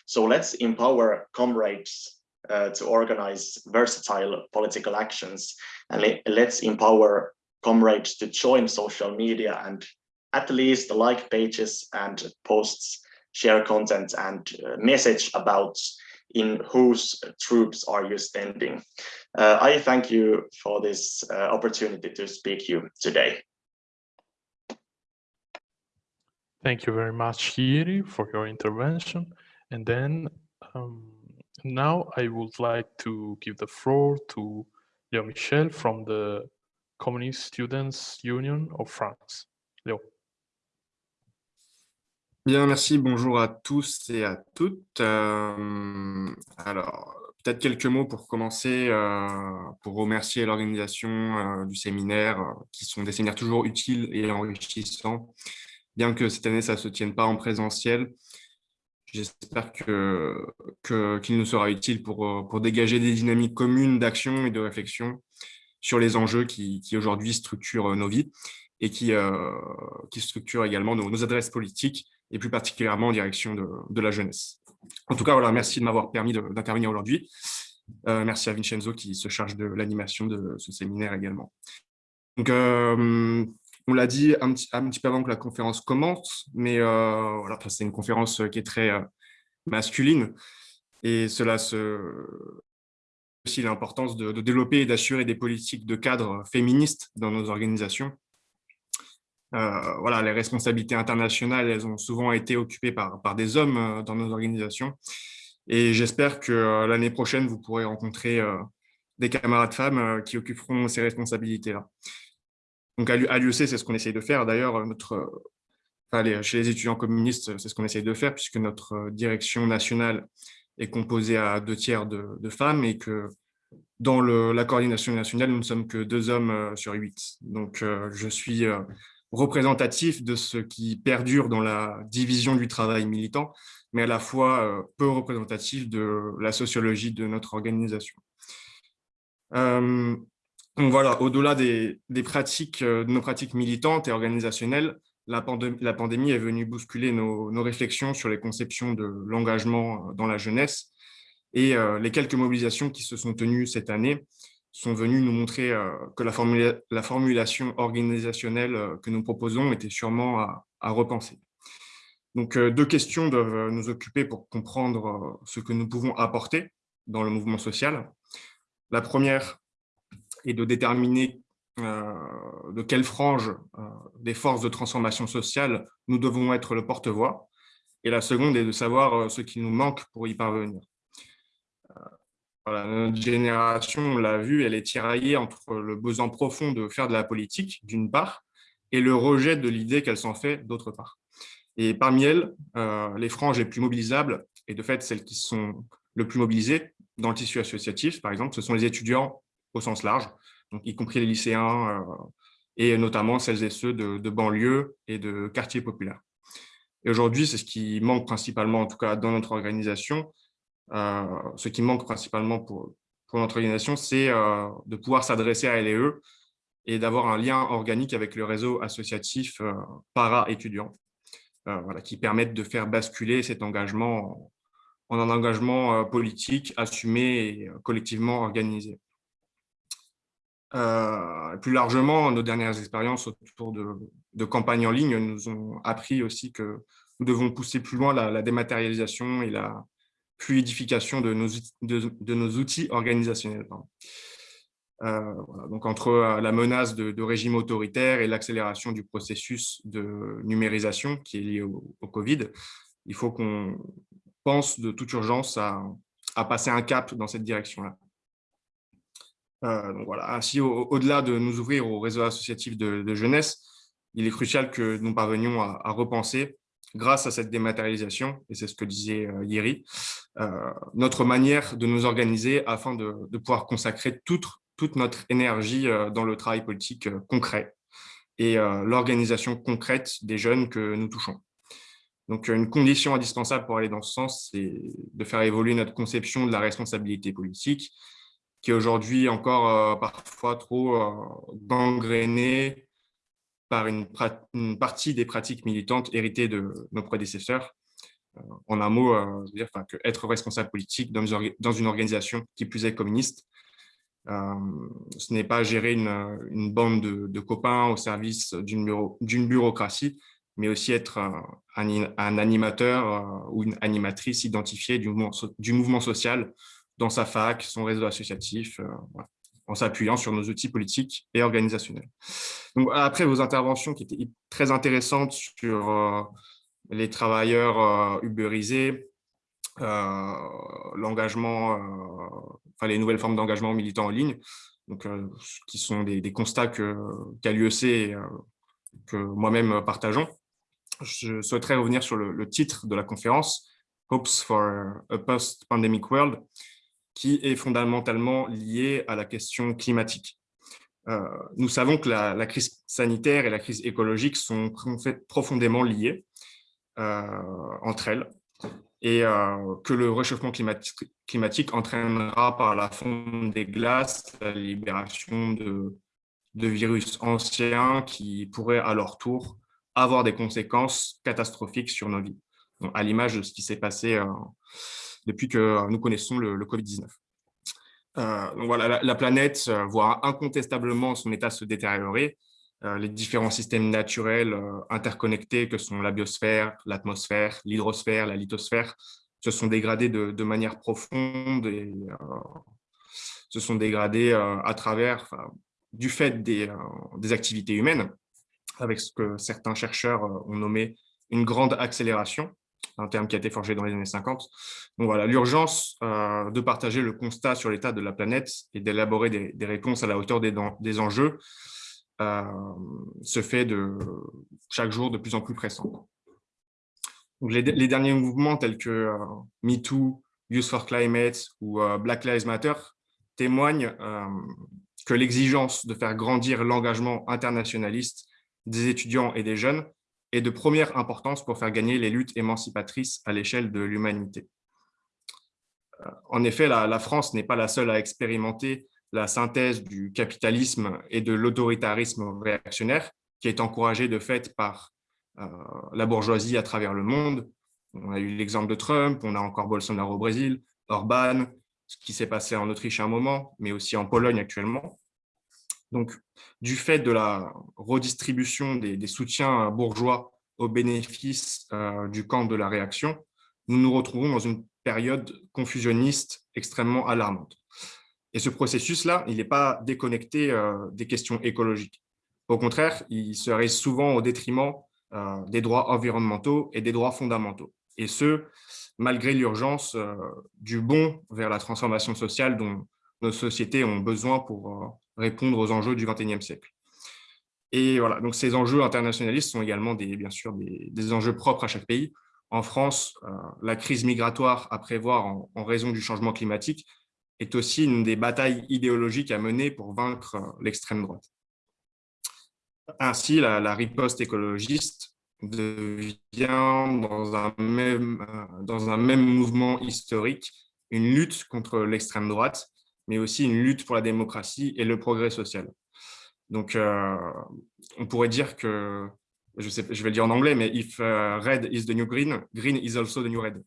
So let's empower comrades uh, to organize versatile political actions and le let's empower comrades to join social media and at least like pages and posts, share content and uh, message about in whose troops are you standing? Uh, I thank you for this uh, opportunity to speak you today. Thank you very much, Jiri, for your intervention. And then um, now I would like to give the floor to Léo Michel from the Communist Students Union of France. Léo. Bien, merci. Bonjour à tous et à toutes. Euh, alors, peut-être quelques mots pour commencer, euh, pour remercier l'organisation euh, du séminaire, qui sont des séminaires toujours utiles et enrichissants, bien que cette année, ça ne se tienne pas en présentiel. J'espère qu'il que, qu'il nous sera utile pour, pour dégager des dynamiques communes d'action et de réflexion sur les enjeux qui, aujourd'hui structurent nos vies et qui, qui structurent également nos, adresses politiques et plus particulièrement en direction de, la jeunesse. En tout cas, voilà, merci de m'avoir permis d'intervenir aujourd'hui. Euh, merci à Vincenzo qui se charge de l'animation de ce séminaire également. Donc, euh, on l'a dit un petit, un petit, peu avant que la conférence commence, mais euh, voilà, c'est une conférence qui est très euh, masculine et cela se aussi l'importance de, de, développer et d'assurer des politiques de cadre féministes dans nos organisations. Euh, voilà, les responsabilités internationales, elles ont souvent été occupées par, par des hommes euh, dans nos organisations. Et j'espère que euh, l'année prochaine, vous pourrez rencontrer des camarades femmes qui occuperont ces responsabilités-là. Donc à l'UEC, c'est ce qu'on essaye de faire. D'ailleurs, notre, chez les étudiants communistes, c'est ce qu'on essaye de faire, puisque notre direction nationale est composée à deux tiers de, femmes et que dans la coordination nationale, nous ne sommes que deux hommes sur huit. Donc, je suis représentatif de ce qui perdure dans la division du travail militant, mais à la fois euh, peu représentatif de la sociologie de notre organisation. donc voilà, au-delà des, pratiques, de nos pratiques militantes et organisationnelles, la, pandémie, est venue bousculer nos, réflexions sur les conceptions de l'engagement dans la jeunesse et euh, les quelques mobilisations qui se sont tenues cette année sont venues nous montrer euh, que la, la, formulation organisationnelle euh, que nous proposons était sûrement à, à repenser. Donc, deux questions doivent nous occuper pour comprendre ce que nous pouvons apporter dans le mouvement social. La première est de déterminer euh, de quelle frange euh, des forces de transformation sociale nous devons être le porte-voix. Et la seconde est de savoir euh, ce qui nous manque pour y parvenir. Notre génération, on l'a vu, elle est tiraillée entre le besoin profond de faire de la politique, d'une part, et le rejet de l'idée qu'elle s'en fait, d'autre part. Et parmi elles, euh, les franges les plus mobilisables, et de fait celles qui sont le plus mobilisées dans le tissu associatif, par exemple, ce sont les étudiants au sens large, y compris les lycéens, euh, et notamment celles et ceux de, de banlieues et de quartiers populaires. Et aujourd'hui, c'est ce qui manque principalement, en tout cas dans notre organisation, ce qui manque principalement pour, notre organisation, c'est euh, de pouvoir s'adresser à LE et d'avoir un lien organique avec le réseau associatif euh, para-étudiant, euh, voilà, qui permettent de faire basculer cet engagement en, un engagement politique assumé et collectivement organisé. Euh, plus largement, nos dernières expériences autour de, campagnes en ligne nous ont appris aussi que nous devons pousser plus loin la dématérialisation et la fluidification de nos, de, nos outils organisationnels. Euh. Donc, entre euh, la menace de, de régime autoritaire et l'accélération du processus de numérisation qui est lié au, Covid, il faut qu'on pense de toute urgence à, passer un cap dans cette direction-là. Euh, voilà. Ainsi, au-delà au de nous ouvrir au réseau associatif de, jeunesse, il est crucial que nous parvenions à repenser, grâce à cette dématérialisation, et c'est ce que disait euh, Yeri, euh, notre manière de nous organiser afin de, pouvoir consacrer toute, notre énergie euh, dans le travail politique concret et l'organisation concrète des jeunes que nous touchons. Donc, une condition indispensable pour aller dans ce sens, c'est de faire évoluer notre conception de la responsabilité politique qui est aujourd'hui encore parfois trop euh, gangréné par une, partie des pratiques militantes héritées de nos prédécesseurs. Euh, en un mot, euh, dire que être responsable politique dans une, organisation qui plus est communiste, euh, ce n'est pas gérer une, bande de, copains au service d'une bureau, bureaucratie, mais aussi être un, animateur ou une animatrice identifiée du mouvement social dans sa fac, son réseau associatif, en s'appuyant sur nos outils politiques et organisationnels. Donc, après vos interventions qui étaient très intéressantes sur les travailleurs uberisés, l'engagement, enfin les nouvelles formes d'engagement militant en ligne, donc, qui sont des, constats qu'a l'UEC et que moi-même partageons. Je souhaiterais revenir sur le, titre de la conférence, Hopes for a Post-Pandemic World, qui est fondamentalement lié à la question climatique. nous savons que la, crise sanitaire et la crise écologique sont profondément liées entre elles et que le réchauffement climatique, entraînera par la fonte des glaces la libération de, virus anciens qui pourraient à leur tour avoir des conséquences catastrophiques sur nos vies, à l'image de ce qui s'est passé depuis que nous connaissons le, Covid-19. donc voilà, la, planète voit incontestablement son état se détériorer, euh, les différents systèmes naturels euh, interconnectés que sont la biosphère, l'atmosphère, l'hydrosphère, la lithosphère, se sont dégradés de, manière profonde et euh, se sont dégradés à travers, du fait des, activités humaines, avec ce que certains chercheurs ont nommé une grande accélération, un terme qui a été forgé dans les années 50. Donc voilà, l'urgence de partager le constat sur l'état de la planète et d'élaborer des, réponses à la hauteur des, enjeux euh, se fait de, chaque jour de plus en plus pressant. les, derniers mouvements tels que euh, MeToo, Youth for Climate ou euh, Black Lives Matter témoignent que l'exigence de faire grandir l'engagement internationaliste des étudiants et des jeunes est de première importance pour faire gagner les luttes émancipatrices à l'échelle de l'humanité. En effet, la France n'est pas la seule à expérimenter la synthèse du capitalisme et de l'autoritarisme réactionnaire qui est encouragée de fait par euh, la bourgeoisie à travers le monde. On a eu l'exemple de Trump, on a encore Bolsonaro au Brésil, Orban, ce qui s'est passé en Autriche à un moment, mais aussi en Pologne actuellement. Donc, du fait de la redistribution des, soutiens bourgeois au bénéfice euh, du camp de la réaction, nous nous retrouvons dans une période confusionniste extrêmement alarmante. Et ce processus-là, il n'est pas déconnecté euh, des questions écologiques. Au contraire, il serait souvent au détriment euh, des droits environnementaux et des droits fondamentaux. Et ce, malgré l'urgence euh, du bon vers la transformation sociale dont nos sociétés ont besoin pour répondre aux enjeux du XXIe siècle. Et voilà, donc ces enjeux internationalistes sont également des, bien sûr des, enjeux propres à chaque pays. En France, la crise migratoire à prévoir en raison du changement climatique est aussi une des batailles idéologiques à mener pour vaincre euh, l'extrême droite. Ainsi, la, riposte écologiste devient dans un, même, euh, dans un même mouvement historique une lutte contre l'extrême droite, mais aussi une lutte pour la démocratie et le progrès social. Donc, euh, on pourrait dire que, je, vais le dire en anglais, mais if red is the new green, green is also the new red.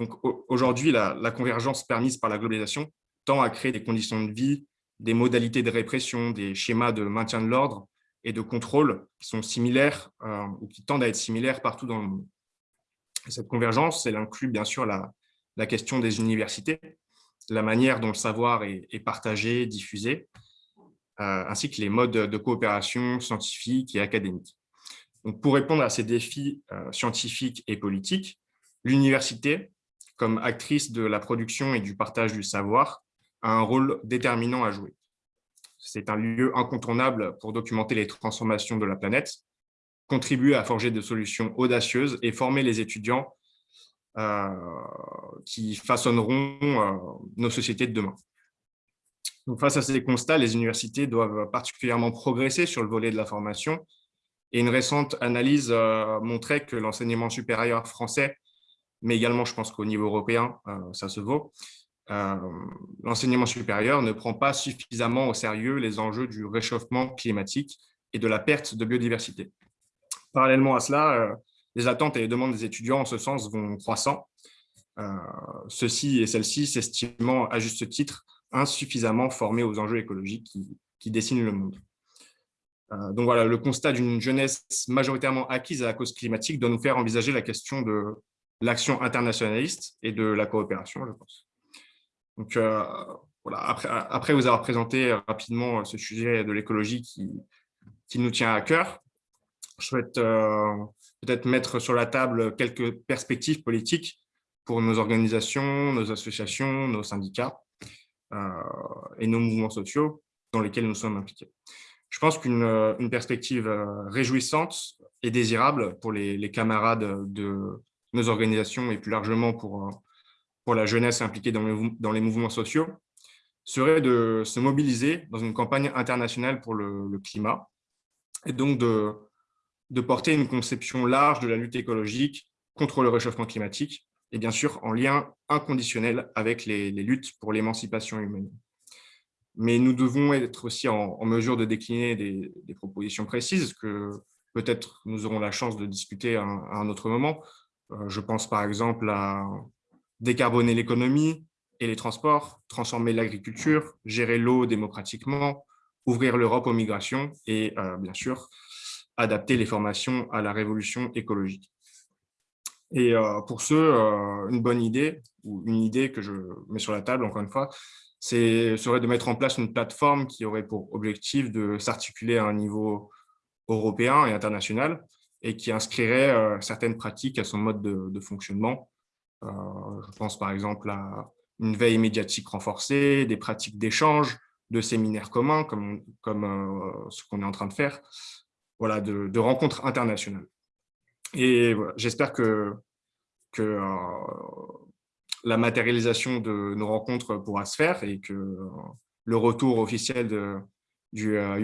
Donc aujourd'hui, la, convergence permise par la globalisation tend à créer des conditions de vie, des modalités de répression, des schémas de maintien de l'ordre et de contrôle qui sont similaires euh, ou qui tendent à être similaires partout dans le monde. cette convergence, elle inclut bien sûr la, question des universités, la manière dont le savoir est, partagé, diffusé, euh, ainsi que les modes de coopération scientifique et académique. Pour répondre à ces défis euh, scientifiques et politiques, l'université comme actrice de la production et du partage du savoir, a un rôle déterminant à jouer. C'est un lieu incontournable pour documenter les transformations de la planète, contribuer à forger des solutions audacieuses et former les étudiants qui façonneront euh, nos sociétés de demain. Face à ces constats, les universités doivent particulièrement progresser sur le volet de la formation et une récente analyse euh, montrait que l'enseignement supérieur français mais également, je pense qu'au niveau européen, euh, ça se vaut. Euh, l'enseignement supérieur ne prend pas suffisamment au sérieux les enjeux du réchauffement climatique et de la perte de biodiversité. Parallèlement à cela, euh, les attentes et les demandes des étudiants en ce sens vont croissant, ceux-ci et celles-ci s'estimant à juste titre insuffisamment formés aux enjeux écologiques qui, dessinent le monde. Euh, donc voilà, le constat d'une jeunesse majoritairement acquise à la cause climatique doit nous faire envisager la question de l'action internationaliste et de la coopération, je pense. Donc euh, voilà, après, vous avoir présenté rapidement ce sujet de l'écologie qui nous tient à cœur, je souhaite euh, peut-être mettre sur la table quelques perspectives politiques pour nos organisations, nos associations, nos syndicats et nos mouvements sociaux dans lesquels nous sommes impliqués. Je pense qu'une euh, perspective euh, réjouissante et désirable pour les, camarades de nos organisations et plus largement pour, euh, pour la jeunesse impliquée dans les, dans les mouvements sociaux serait de se mobiliser dans une campagne internationale pour le, climat et donc de, de porter une conception large de la lutte écologique contre le réchauffement climatique et bien sûr en lien inconditionnel avec les luttes pour l'émancipation humaine mais nous devons être aussi en, mesure de décliner des, propositions précises que peut-être nous aurons la chance de discuter à un, autre moment. Euh, je pense par exemple à décarboner l'économie et les transports, transformer l'agriculture, gérer l'eau démocratiquement, ouvrir l'Europe aux migrations et euh, bien sûr adapter les formations à la révolution écologique. Et euh, pour ce, une bonne idée, ou une idée que je mets sur la table, encore une fois, serait de mettre en place une plateforme qui aurait pour objectif de s'articuler à un niveau européen et international et qui inscrirait euh, certaines pratiques à son mode de, fonctionnement. Euh, je pense par exemple à une veille médiatique renforcée, des pratiques d'échange, de séminaires communs comme, comme euh, ce qu'on est en train de faire, voilà, de, rencontres internationales. Et j'espère que, que la matérialisation de nos rencontres pourra se faire et que euh, le retour officiel de, du euh,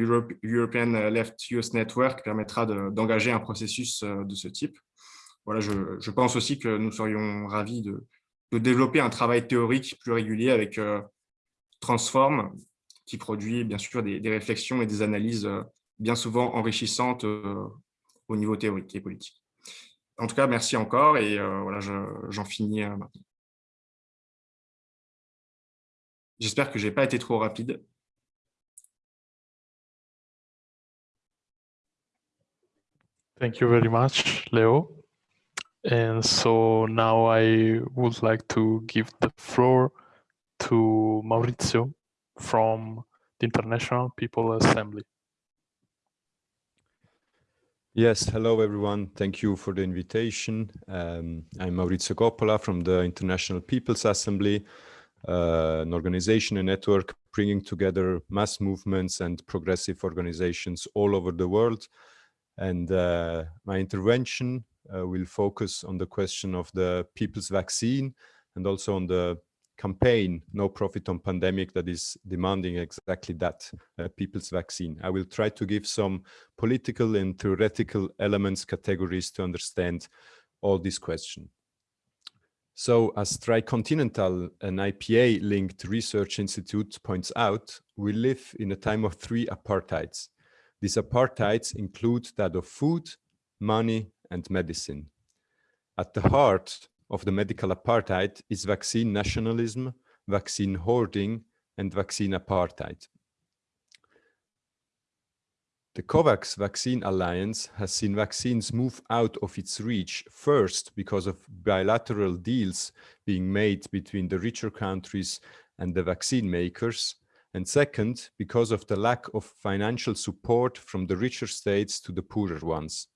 European Left Youth Network permettra d'engager un processus euh, de ce type. Voilà, je, pense aussi que nous serions ravis de, développer un travail théorique plus régulier avec Transform, qui produit bien sûr des, réflexions et des analyses bien souvent enrichissantes au niveau théorique et politique. En tout cas, merci encore et voilà, j'en finis maintenant. J'espère que je n'ai pas été trop rapide. Thank you very much, Leo. And so now I would like to give the floor to Maurizio from the International People Assembly. Yes, hello everyone. Thank you for the invitation. Um, I'm Maurizio Coppola from the International People's Assembly. Uh, an organization, a network bringing together mass movements and progressive organizations all over the world. And uh, my intervention uh, will focus on the question of the people's vaccine and also on the campaign no profit on pandemic that is demanding exactly that uh, people's vaccine i will try to give some political and theoretical elements categories to understand all this question so as Tricontinental, an IPA-linked research institute points out, we live in a time of three apartheids. These apartheids include that of food, money, and medicine. At the heart of the medical apartheid is vaccine nationalism, vaccine hoarding, and vaccine apartheid. The COVAX Vaccine Alliance has seen vaccines move out of its reach first because of bilateral deals being made between the richer countries and the vaccine makers, and second, because of the lack of financial support from the richer states to the poorer ones.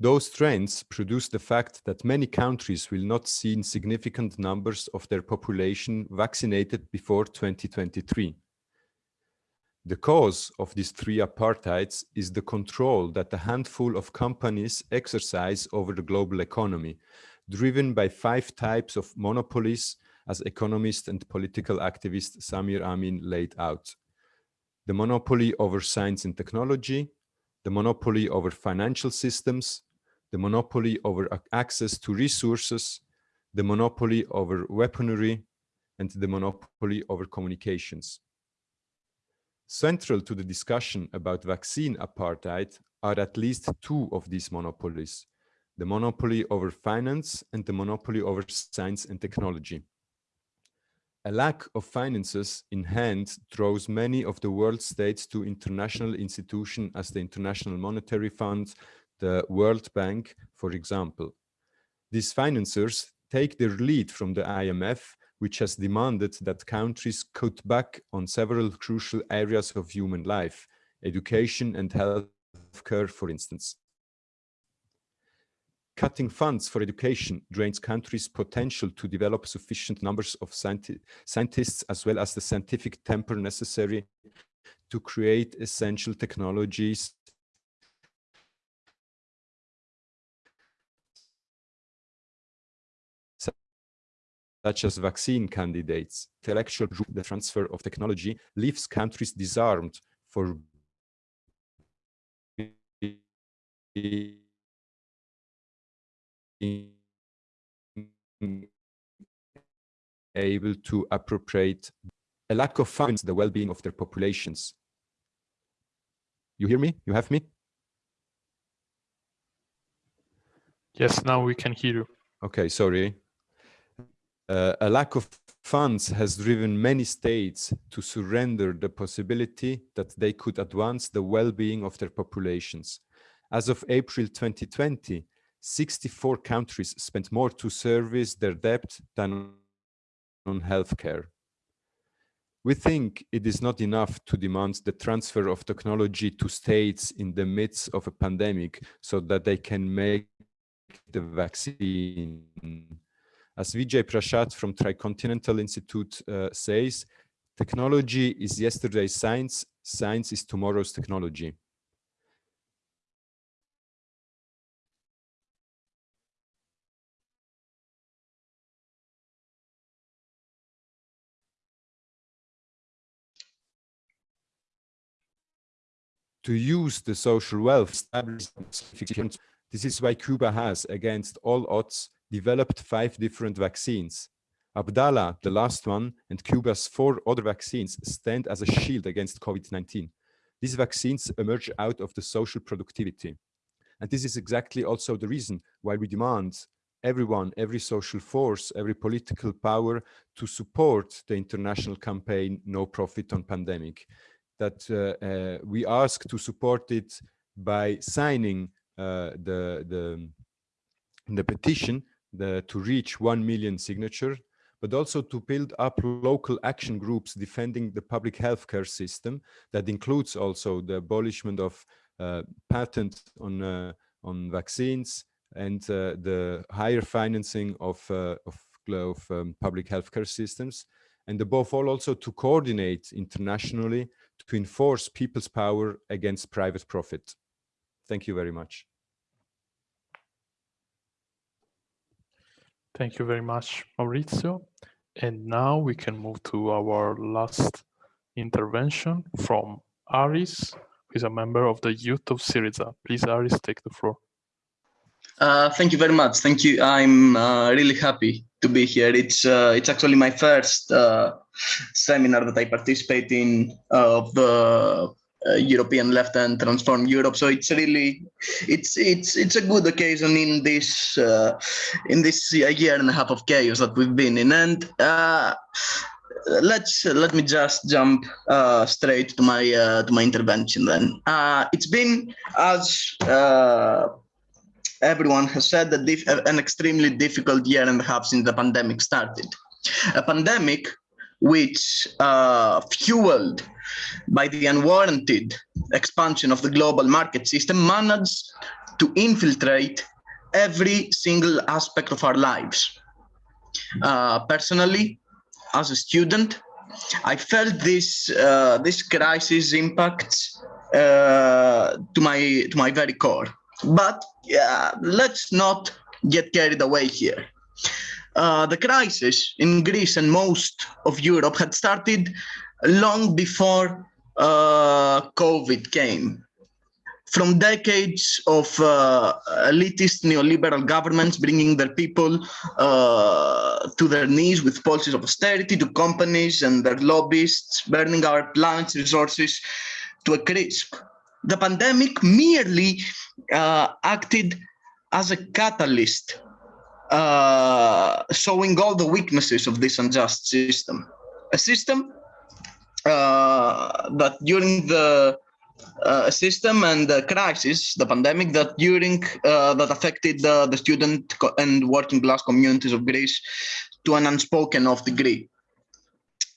Those trends produce the fact that many countries will not see significant numbers of their population vaccinated before 2023. The cause of these three apartheids is the control that a handful of companies exercise over the global economy, driven by five types of monopolies as economist and political activist Samir Amin laid out. The monopoly over science and technology, the monopoly over financial systems, the monopoly over access to resources, the monopoly over weaponry, and the monopoly over communications. Central to the discussion about vaccine apartheid are at least two of these monopolies, the monopoly over finance and the monopoly over science and technology. A lack of finances in hand draws many of the world states to international institutions as the International Monetary Fund, the World Bank, for example. These financiers take their lead from the IMF, which has demanded that countries cut back on several crucial areas of human life, education and health care, for instance. Cutting funds for education drains countries' potential to develop sufficient numbers of scienti scientists as well as the scientific temper necessary to create essential technologies such as vaccine candidates. Intellectual the transfer of technology leaves countries disarmed for able to appropriate a lack of funds the well-being of their populations. You hear me? You have me? Yes, now we can hear you. Okay, sorry. Uh, a lack of funds has driven many states to surrender the possibility that they could advance the well-being of their populations. As of April 2020, 64 countries spent more to service their debt than on healthcare. We think it is not enough to demand the transfer of technology to states in the midst of a pandemic so that they can make the vaccine. As Vijay Prashad from Tricontinental Institute uh, says, technology is yesterday's science, science is tomorrow's technology. to use the social wealth This is why Cuba has, against all odds, developed five different vaccines. Abdala, the last one, and Cuba's four other vaccines stand as a shield against COVID-19. These vaccines emerge out of the social productivity. And this is exactly also the reason why we demand everyone, every social force, every political power to support the international campaign No Profit on Pandemic that uh, uh, we ask to support it by signing uh, the, the, the petition the, to reach 1 million signature, but also to build up local action groups defending the public healthcare system. That includes also the abolishment of uh, patent on, uh, on vaccines and uh, the higher financing of, of, of um, public healthcare systems. And above all, also to coordinate internationally to enforce people's power against private profit. Thank you very much. Thank you very much, Maurizio. And now we can move to our last intervention from Aris, who is a member of the youth of Syriza. Please, Aris, take the floor. Uh, thank you very much. Thank you. I'm uh, really happy to be here. It's uh, it's actually my first uh, seminar that I participate in uh, of the uh, European Left and Transform Europe. So it's really it's it's it's a good occasion in this uh, in this year and a half of chaos that we've been in. And uh, let's let me just jump straight to my to my intervention. Then it's been as everyone has said that an extremely difficult year and a half since the pandemic started. A pandemic which uh, fueled by the unwarranted expansion of the global market system managed to infiltrate every single aspect of our lives. Uh, personally, as a student, I felt this uh, this crisis impacts uh, to my to my very core. But let's not get carried away here. Uh, the crisis in Greece and most of Europe had started long before uh, COVID came. From decades of uh, elitist neoliberal governments bringing their people uh, to their knees with policies of austerity to companies and their lobbyists burning our planet's resources to a crisp the pandemic merely uh, acted as a catalyst, uh, showing all the weaknesses of this unjust system. a system that during the uh, system and the crisis, the pandemic that during uh, that affected uh, the student and working class communities of Greece to an unspoken of degree.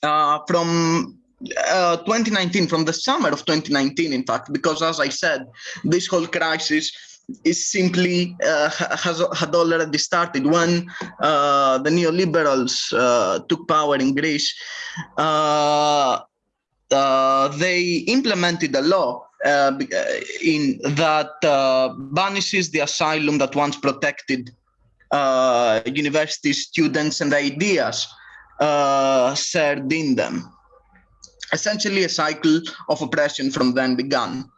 Uh, from uh, 2019, from the summer of 2019, in fact, because as I said, this whole crisis is simply uh, has had already started when uh, the neoliberals uh, took power in Greece. Uh, uh, they implemented a law uh, in that banishes the asylum that once protected university students and ideas shared in them. Essentially, a cycle of oppression from then began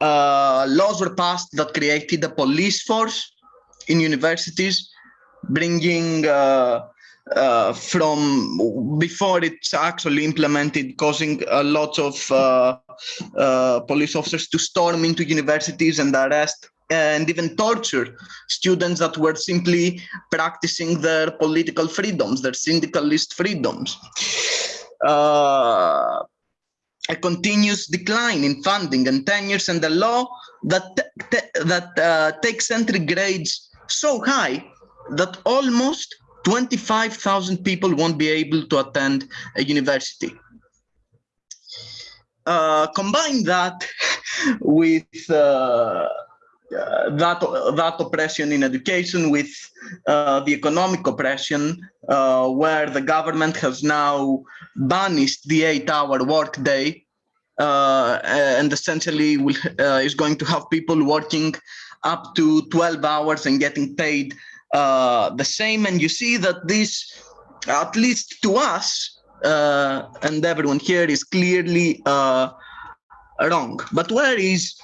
uh, laws were passed that created a police force in universities, bringing uh, from before it's actually implemented, causing a lot of uh, uh, police officers to storm into universities and arrest and even torture students that were simply practicing their political freedoms, their syndicalist freedoms. Uh, a continuous decline in funding and tenures and the law that that uh, takes entry grades so high that almost 25,000 people won't be able to attend a university. Uh, combine that with uh, uh, that that oppression in education with uh, the economic oppression uh, where the government has now banished the eight-hour workday uh, and essentially will, uh, is going to have people working up to 12 hours and getting paid uh, the same and you see that this at least to us uh, and everyone here is clearly uh, wrong but where is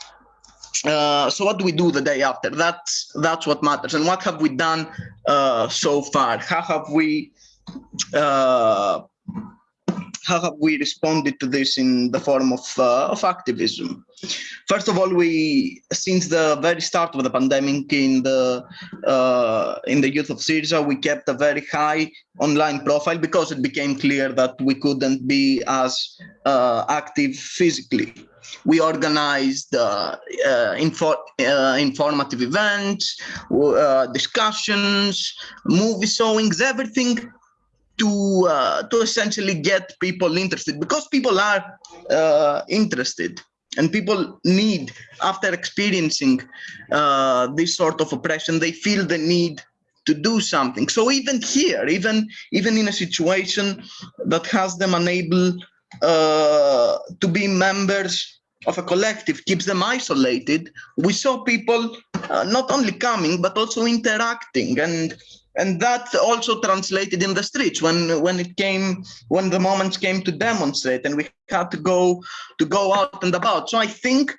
uh, so what do we do the day after? That's that's what matters. And what have we done uh, so far? How have we uh, how have we responded to this in the form of uh, of activism? First of all, we since the very start of the pandemic in the uh, in the youth of Syriza, we kept a very high online profile because it became clear that we couldn't be as active physically we organized uh, uh, info, uh, informative events, uh, discussions, movie showings, everything to uh, to essentially get people interested because people are uh, interested and people need after experiencing this sort of oppression they feel the need to do something. So even here even even in a situation that has them unable uh, to be members of a collective keeps them isolated we saw people uh, not only coming but also interacting. And and that also translated in the streets when when it came when the moments came to demonstrate and we had to go to go out and about so i think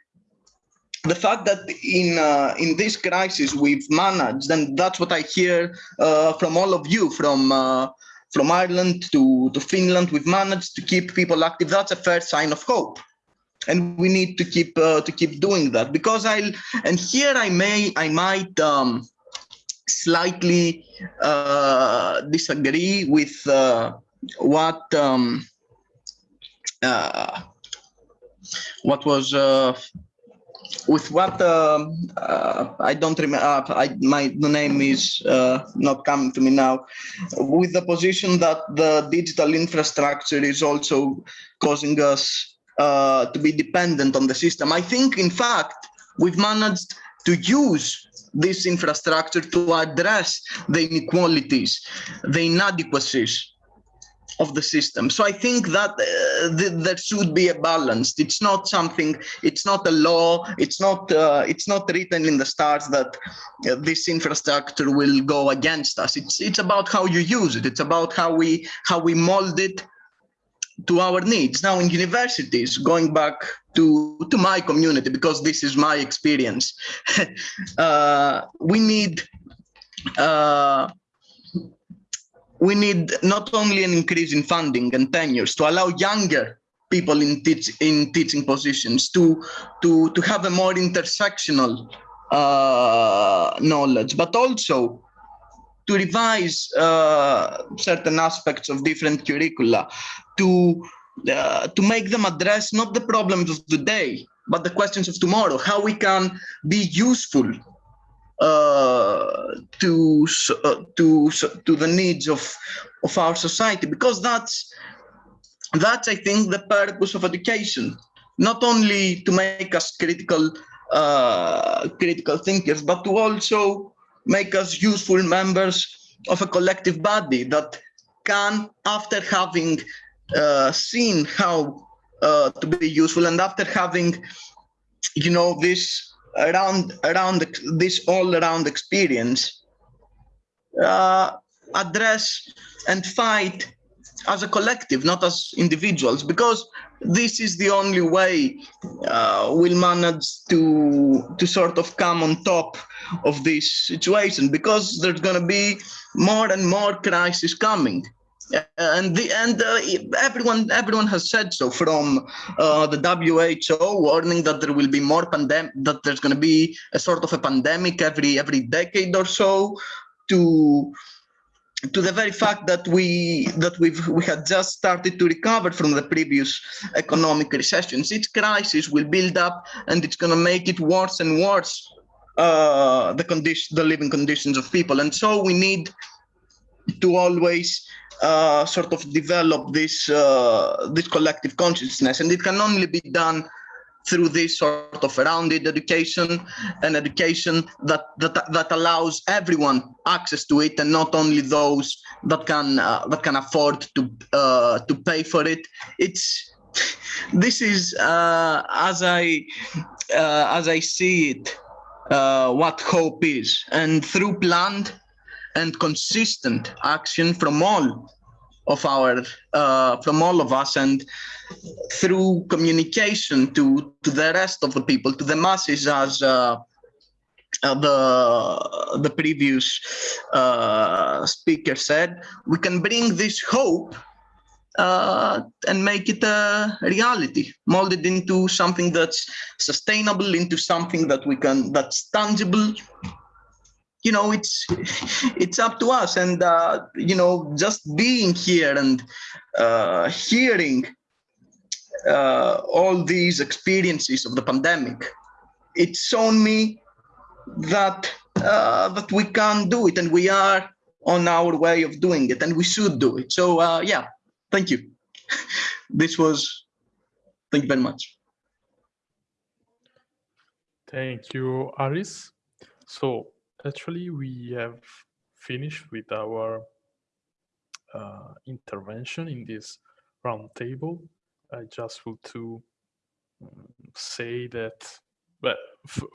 the fact that in uh, in this crisis we've managed and that's what i hear uh, from all of you from uh, from Ireland to, to Finland, we've managed to keep people active. That's a fair sign of hope. And we need to keep uh, to keep doing that because I'll and here I may I might um, slightly uh, disagree with uh, what um, uh, what was uh, with what uh, I don't remember, I, my the name is not coming to me now, with the position that the digital infrastructure is also causing us uh, to be dependent on the system. I think, in fact, we've managed to use this infrastructure to address the inequalities, the inadequacies of the system. So I think that uh, th there should be a balance. It's not something. It's not a law. It's not. Uh, it's not written in the stars that uh, this infrastructure will go against us. It's it's about how you use it. It's about how we how we mold it to our needs. Now in universities, going back to to my community because this is my experience, uh, we need. Uh, we need not only an increase in funding and tenures to allow younger people in, teach, in teaching positions to, to, to have a more intersectional uh, knowledge, but also to revise uh, certain aspects of different curricula, to uh, to make them address not the problems of today, but the questions of tomorrow. How we can be useful uh, to uh, to to the needs of of our society, because that's that's I think the purpose of education, not only to make us critical uh, critical thinkers, but to also make us useful members of a collective body that can, after having uh, seen how uh, to be useful and after having, you know, this around around this all around experience, uh, address and fight as a collective, not as individuals, because this is the only way uh, we'll manage to to sort of come on top of this situation, because there's going to be more and more crisis coming. And the and uh, everyone everyone has said so from uh, the WHO warning that there will be more pandemic that there's going to be a sort of a pandemic every every decade or so to to the very fact that we that we've we had just started to recover from the previous economic recessions. Each crisis will build up and it's going to make it worse and worse uh, the condition the living conditions of people. And so we need to always uh, sort of develop this uh, this collective consciousness. And it can only be done through this sort of rounded education and education that, that that allows everyone access to it and not only those that can uh, that can afford to uh, to pay for it. It's this is uh, as i as i see it what hope is. And through planned and consistent action from all of our uh, from all of us and through communication to to the rest of the people to the masses as uh, uh, the the previous uh, speaker said we can bring this hope uh, and make it a reality molded into something that's sustainable into something that we can that's tangible you know it's it's up to us. And uh, you know just being here and uh, hearing uh, all these experiences of the pandemic it's shown me that uh, that we can do it and we are on our way of doing it and we should do it. So uh, yeah thank you. This was thank you very much. Thank you aris. So actually we have finished with our uh, intervention in this roundtable. I just want to um, say that, but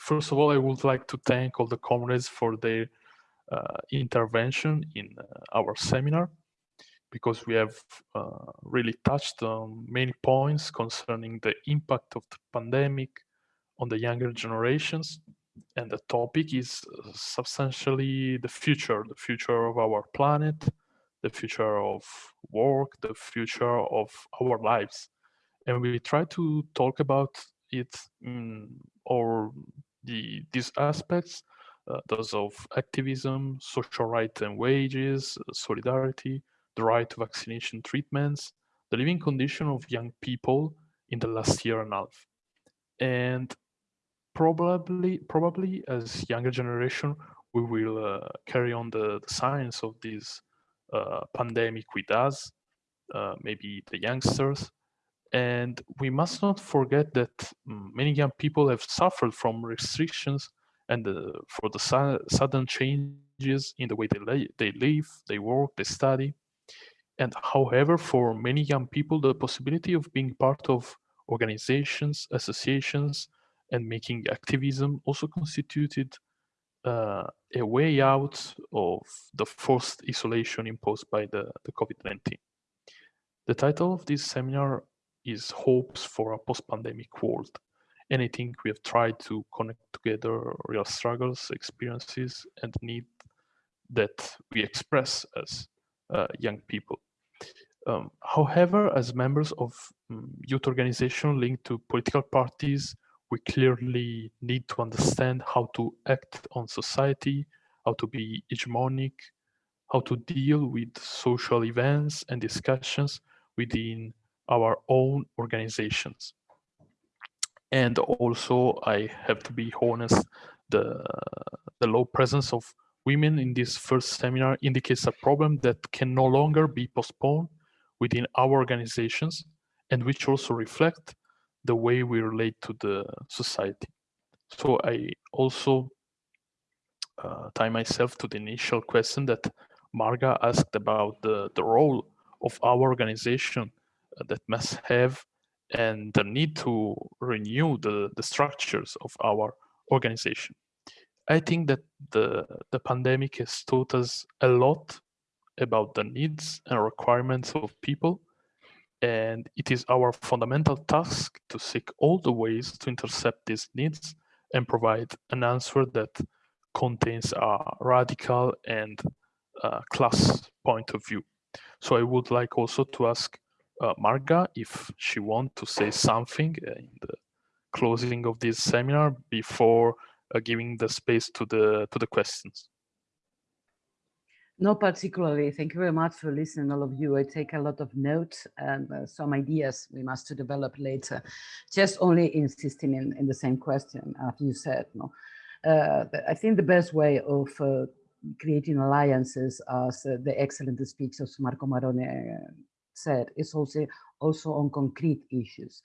first of all, I would like to thank all the comrades for their uh, intervention in uh, our seminar because we have uh, really touched on many points concerning the impact of the pandemic on the younger generations and the topic is uh, substantially the future, the future of our planet, the future of work, the future of our lives. And we try to talk about it or the these aspects, uh, those of activism, social rights and wages, solidarity, the right to vaccination treatments, the living condition of young people in the last year and a half. And probably probably as younger generation we will uh, carry on the, the, science of this uh, pandemic with us uh, maybe the youngsters. And we must not forget that mm, many young people have suffered from restrictions and for the su sudden changes in the way they, they live they work they study. And however for many young people the possibility of being part of organizations associations and making activism also constituted uh, a way out of the forced isolation imposed by the, the COVID-19. The title of this seminar is Hopes for a Post-Pandemic World. And I think we have tried to connect together real struggles, experiences, and need that we express as uh, young people. Um, however, as members of um, youth organizations linked to political parties, we clearly need to understand how to act on society, how to be hegemonic, how to deal with social events and discussions within our own organizations. And also, I have to be honest, the, the low presence of women in this first seminar indicates a problem that can no longer be postponed within our organizations and which also reflect the way we relate to the society. So I also uh, tie myself to the initial question that Marga asked about the, the role of our organization uh, that must have and the need to renew the, the structures of our organization. I think that the, the pandemic has taught us a lot about the needs and requirements of people. And it is our fundamental task to seek all the ways to intercept these needs and provide an answer that contains a radical and uh, class point of view. So I would like also to ask uh, Marga if she wants to say something in the closing of this seminar before uh, giving the space to the to the questions. No, particularly. Thank you very much for listening, all of you. I take a lot of notes and uh, some ideas we must to develop later. Just only insisting in, in the same question, as you said. No, uh, I think the best way of uh, creating alliances, as uh, the excellent speech of Marco Marrone uh, said, is also also on concrete issues.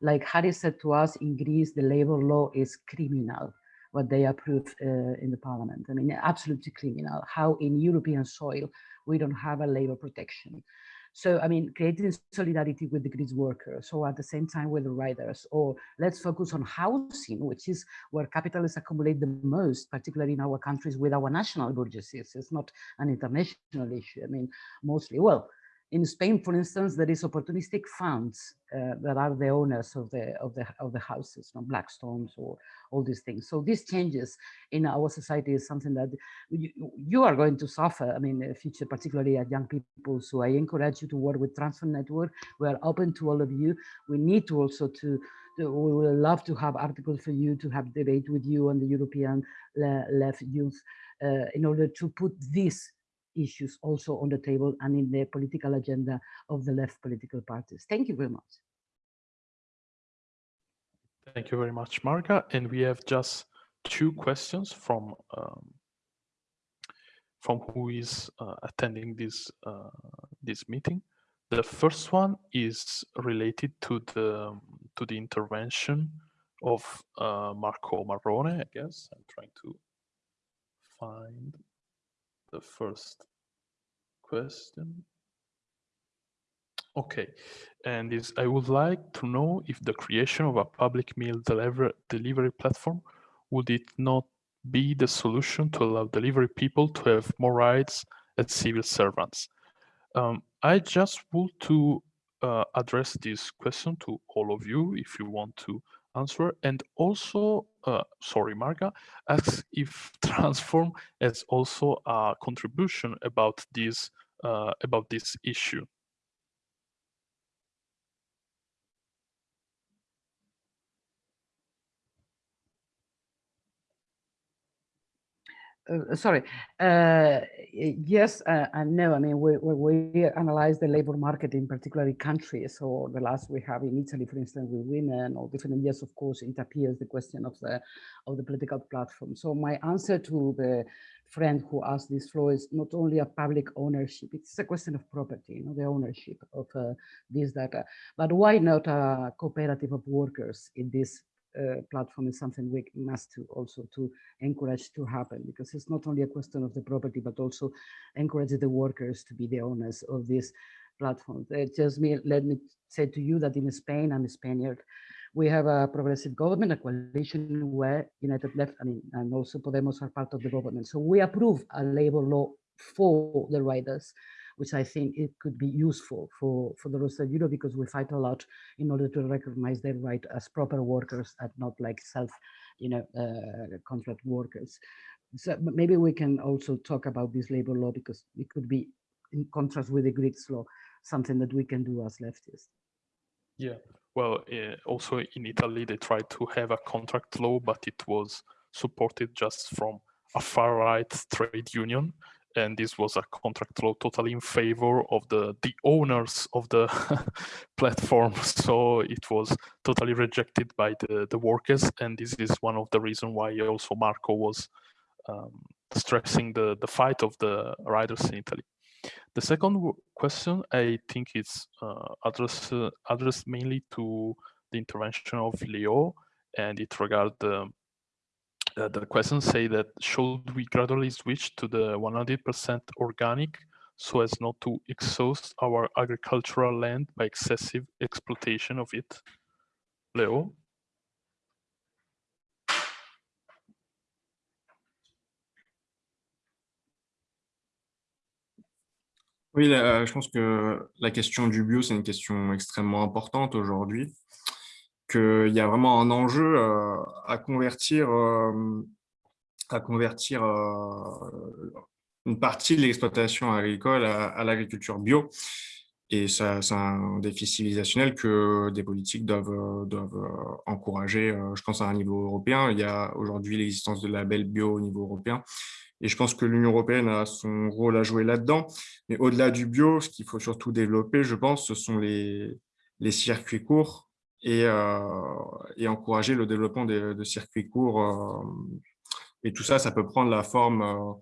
Like Harry said to us in Greece, the labor law is criminal what they approved uh, in the parliament. I mean, absolutely criminal. How in European soil we don't have a labor protection. So, I mean, creating solidarity with the Greek workers, or at the same time with the riders, or let's focus on housing, which is where capitalists accumulate the most, particularly in our countries with our national bourgeoisies. It's not an international issue. I mean, mostly, well, in Spain, for instance, there is opportunistic funds uh, that are the owners of the of the of the houses, you know, Blackstones or all these things. So these changes in our society is something that you, you are going to suffer. I mean, the future, particularly at young people. So I encourage you to work with Transform Network. We are open to all of you. We need to also to we would love to have articles for you to have debate with you on the European left youth uh, in order to put this issues also on the table and in the political agenda of the left political parties. Thank you very much. Thank you very much, Marga. And we have just two questions from um, from who is uh, attending this uh, this meeting. The first one is related to the to the intervention of uh, Marco Marrone. I guess I'm trying to find the first question. Okay, and is I would like to know if the creation of a public meal deliver, delivery platform would it not be the solution to allow delivery people to have more rights as civil servants? Um, I just want to uh, address this question to all of you if you want to answer. And also, uh, sorry, Marga, asks if Transform has also a contribution about this uh, about this issue. Uh, sorry. Uh, yes uh, and no. I mean, we, we, we, analyze the labor market in particular countries. So the last we have in Italy, for instance, with women or different. Yes, of course, it appears the question of the of the political platform. So my answer to the friend who asked this floor is not only a public ownership. It's a question of property, you know, the ownership of uh, this data. But why not a cooperative of workers in this uh, platform is something we must to also to encourage to happen because it's not only a question of the property but also encourage the workers to be the owners of this platform. It just me let me say to you that in Spain, I'm a Spaniard, we have a progressive government, a coalition where United Left, I mean, and also Podemos are part of the government. So we approve a labor law for the riders which I think it could be useful for, for the of Europe because we fight a lot in order to recognize their right as proper workers and not like self, you know, uh, contract workers. So maybe we can also talk about this labor law because it could be in contrast with the Greek law, something that we can do as leftists. Yeah, well, uh, also in Italy, they tried to have a contract law, but it was supported just from a far right trade union and this was a contract law totally in favor of the the owners of the platform. So it was totally rejected by the the workers and this is one of the reasons why also marco was um, stressing the the fight of the riders in italy. The second question i think is uh, addressed uh, addressed mainly to the intervention of leo and it regards the uh, the question say that should we gradually switch to the 100% organic so as not to exhaust our agricultural land by excessive exploitation of it? Léo Oui, là, je pense que la question du bio, c'est une question extrêmement importante aujourd'hui qu'il y a vraiment un enjeu euh, à convertir, euh, à convertir euh, une partie de l'exploitation agricole à, l'agriculture bio. Et c'est un défi civilisationnel que des politiques doivent, doivent encourager, je pense, à un niveau européen. Il y a aujourd'hui l'existence de labels bio au niveau européen. Et je pense que l'Union européenne a son rôle à jouer là-dedans. Mais au-delà du bio, ce qu'il faut surtout développer, je pense, ce sont les, les circuits courts et, euh, et encourager le développement de, circuits courts. Euh, et tout ça, ça peut prendre la forme euh,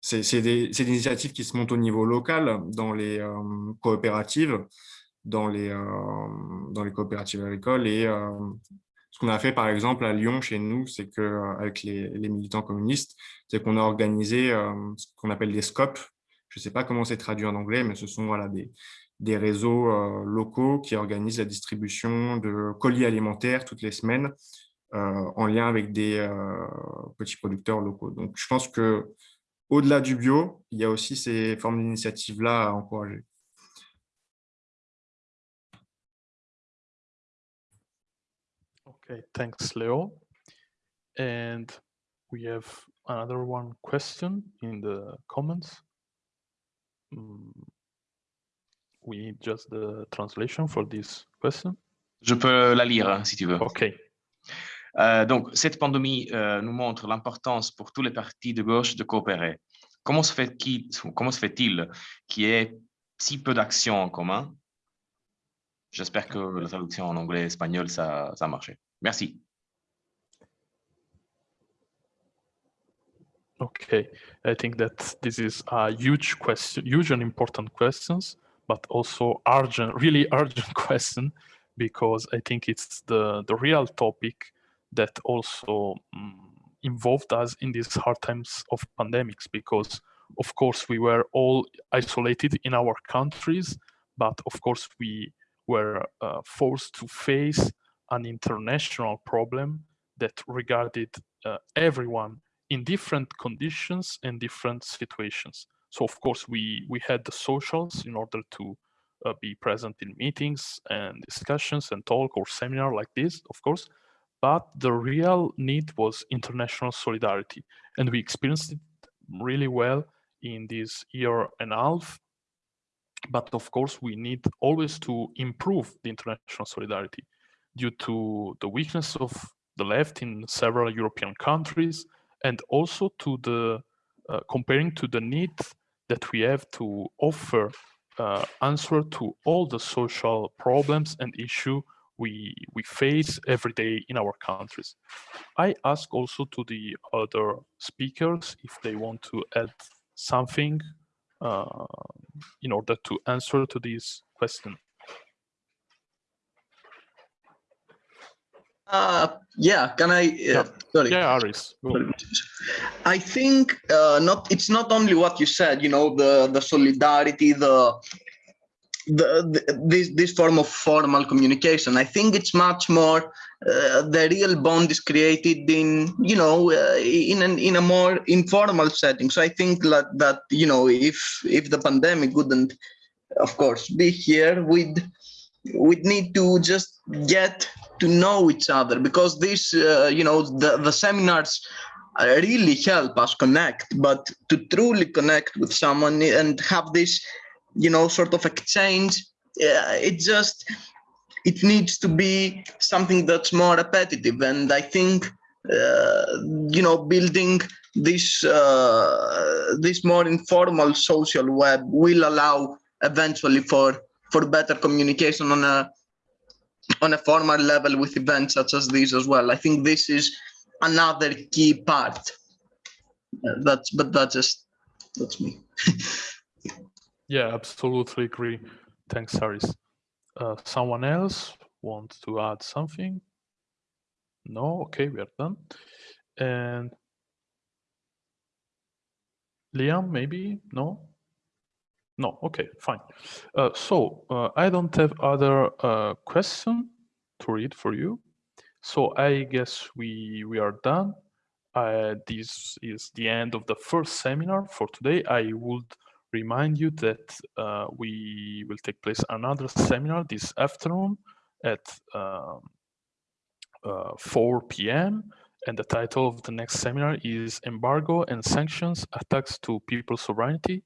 c'est des, initiatives qui se montent au niveau local, dans les coopératives, dans les, coopératives agricoles. Et ce qu'on a fait, par exemple, à Lyon, chez nous, c'est qu'avec les, les, militants communistes, c'est qu'on a organisé ce qu'on appelle des scopes. Je ne sais pas comment c'est traduit en anglais, mais ce sont voilà, des, des réseaux euh, locaux qui organisent la distribution de colis alimentaires toutes les semaines euh, en lien avec des euh, petits producteurs locaux. Donc, je pense que au-delà du bio, il y a aussi ces formes d'initiatives-là à encourager. Okay, thanks, Leo. And we have another one question in the comments. Mm, we need just the translation for this question? Je peux la lire hein, si tu veux. OK. Euh, donc, cette pandémie euh, nous montre l'importance pour tous les partis de gauche de coopérer. Comment se fait-il fait qu'il y ait si peu d'actions en commun? J'espère que la traduction en anglais et espagnol, ça, ça a marché. Merci. Okay, I think that this is a huge question, huge and important questions. But also urgent, really urgent question, because I think it's the, the real topic that also um, involved us in these hard times of pandemics, because of course we were all isolated in our countries, but of course we were uh, forced to face an international problem that regarded uh, everyone in different conditions and different situations. So of course we we had the socials in order to uh, be present in meetings and discussions and talk or seminar like this, of course. But the real need was international solidarity, and we experienced it really well in this year and a half. But of course, we need always to improve the international solidarity due to the weakness of the left in several European countries, and also to the uh, comparing to the need that we have to offer uh, answer to all the social problems and issue we we face every day in our countries. I ask also to the other speakers if they want to add something uh, in order to answer to this question. Uh, yeah, can I? Uh, yeah. Sorry. Yeah, Aris. I think uh, not. It's not only what you said. You know, the the solidarity, the the, the, this this form of formal communication i think it's much more uh, the real bond is created in you know uh, in an in a more informal setting so i think that that you know if if the pandemic wouldn't of course be here we'd we'd need to just get to know each other because this uh, you know the the seminars really help us connect but to truly connect with someone and have this you know sort of exchange uh, it just it needs to be something that's more repetitive. And i think uh, you know building this uh, this more informal social web will allow eventually for for better communication on a on a formal level with events such as these as well. I think this is another key part. Uh, that's but that's just that's me. yeah, absolutely agree. Thanks, Haris. Uh, someone else want to add something? No, okay, we are done. And Liam, maybe? No? No, okay, fine. Uh, so uh, I don't have other uh, question to read for you. So I guess we we are done. Uh, this is the end of the first seminar for today. I would remind you that uh, we will take place another seminar this afternoon at um, uh, 4 p.m. And the title of the next seminar is Embargo and Sanctions, Attacks to People's Sovereignty,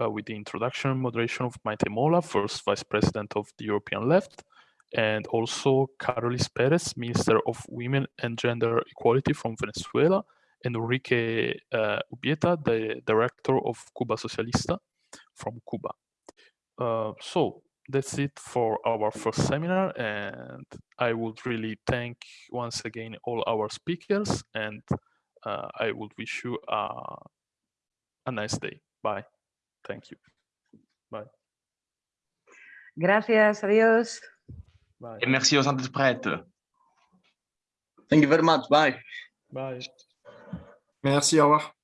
uh, with the introduction and moderation of Maite Mola, first Vice President of the European Left, and also Carolys Perez, Minister of Women and Gender Equality from Venezuela, and Enrique uh, Ubieta, the Director of Cuba Socialista from Cuba. Uh, so that's it for our first seminar and I would really thank once again all our speakers and uh, I would wish you a, a nice day. Bye. Thank you. Bye. Gracias, adiós. Bye. Et merci aux interprètes. Thank you very much. Bye. Bye. Merci, au revoir.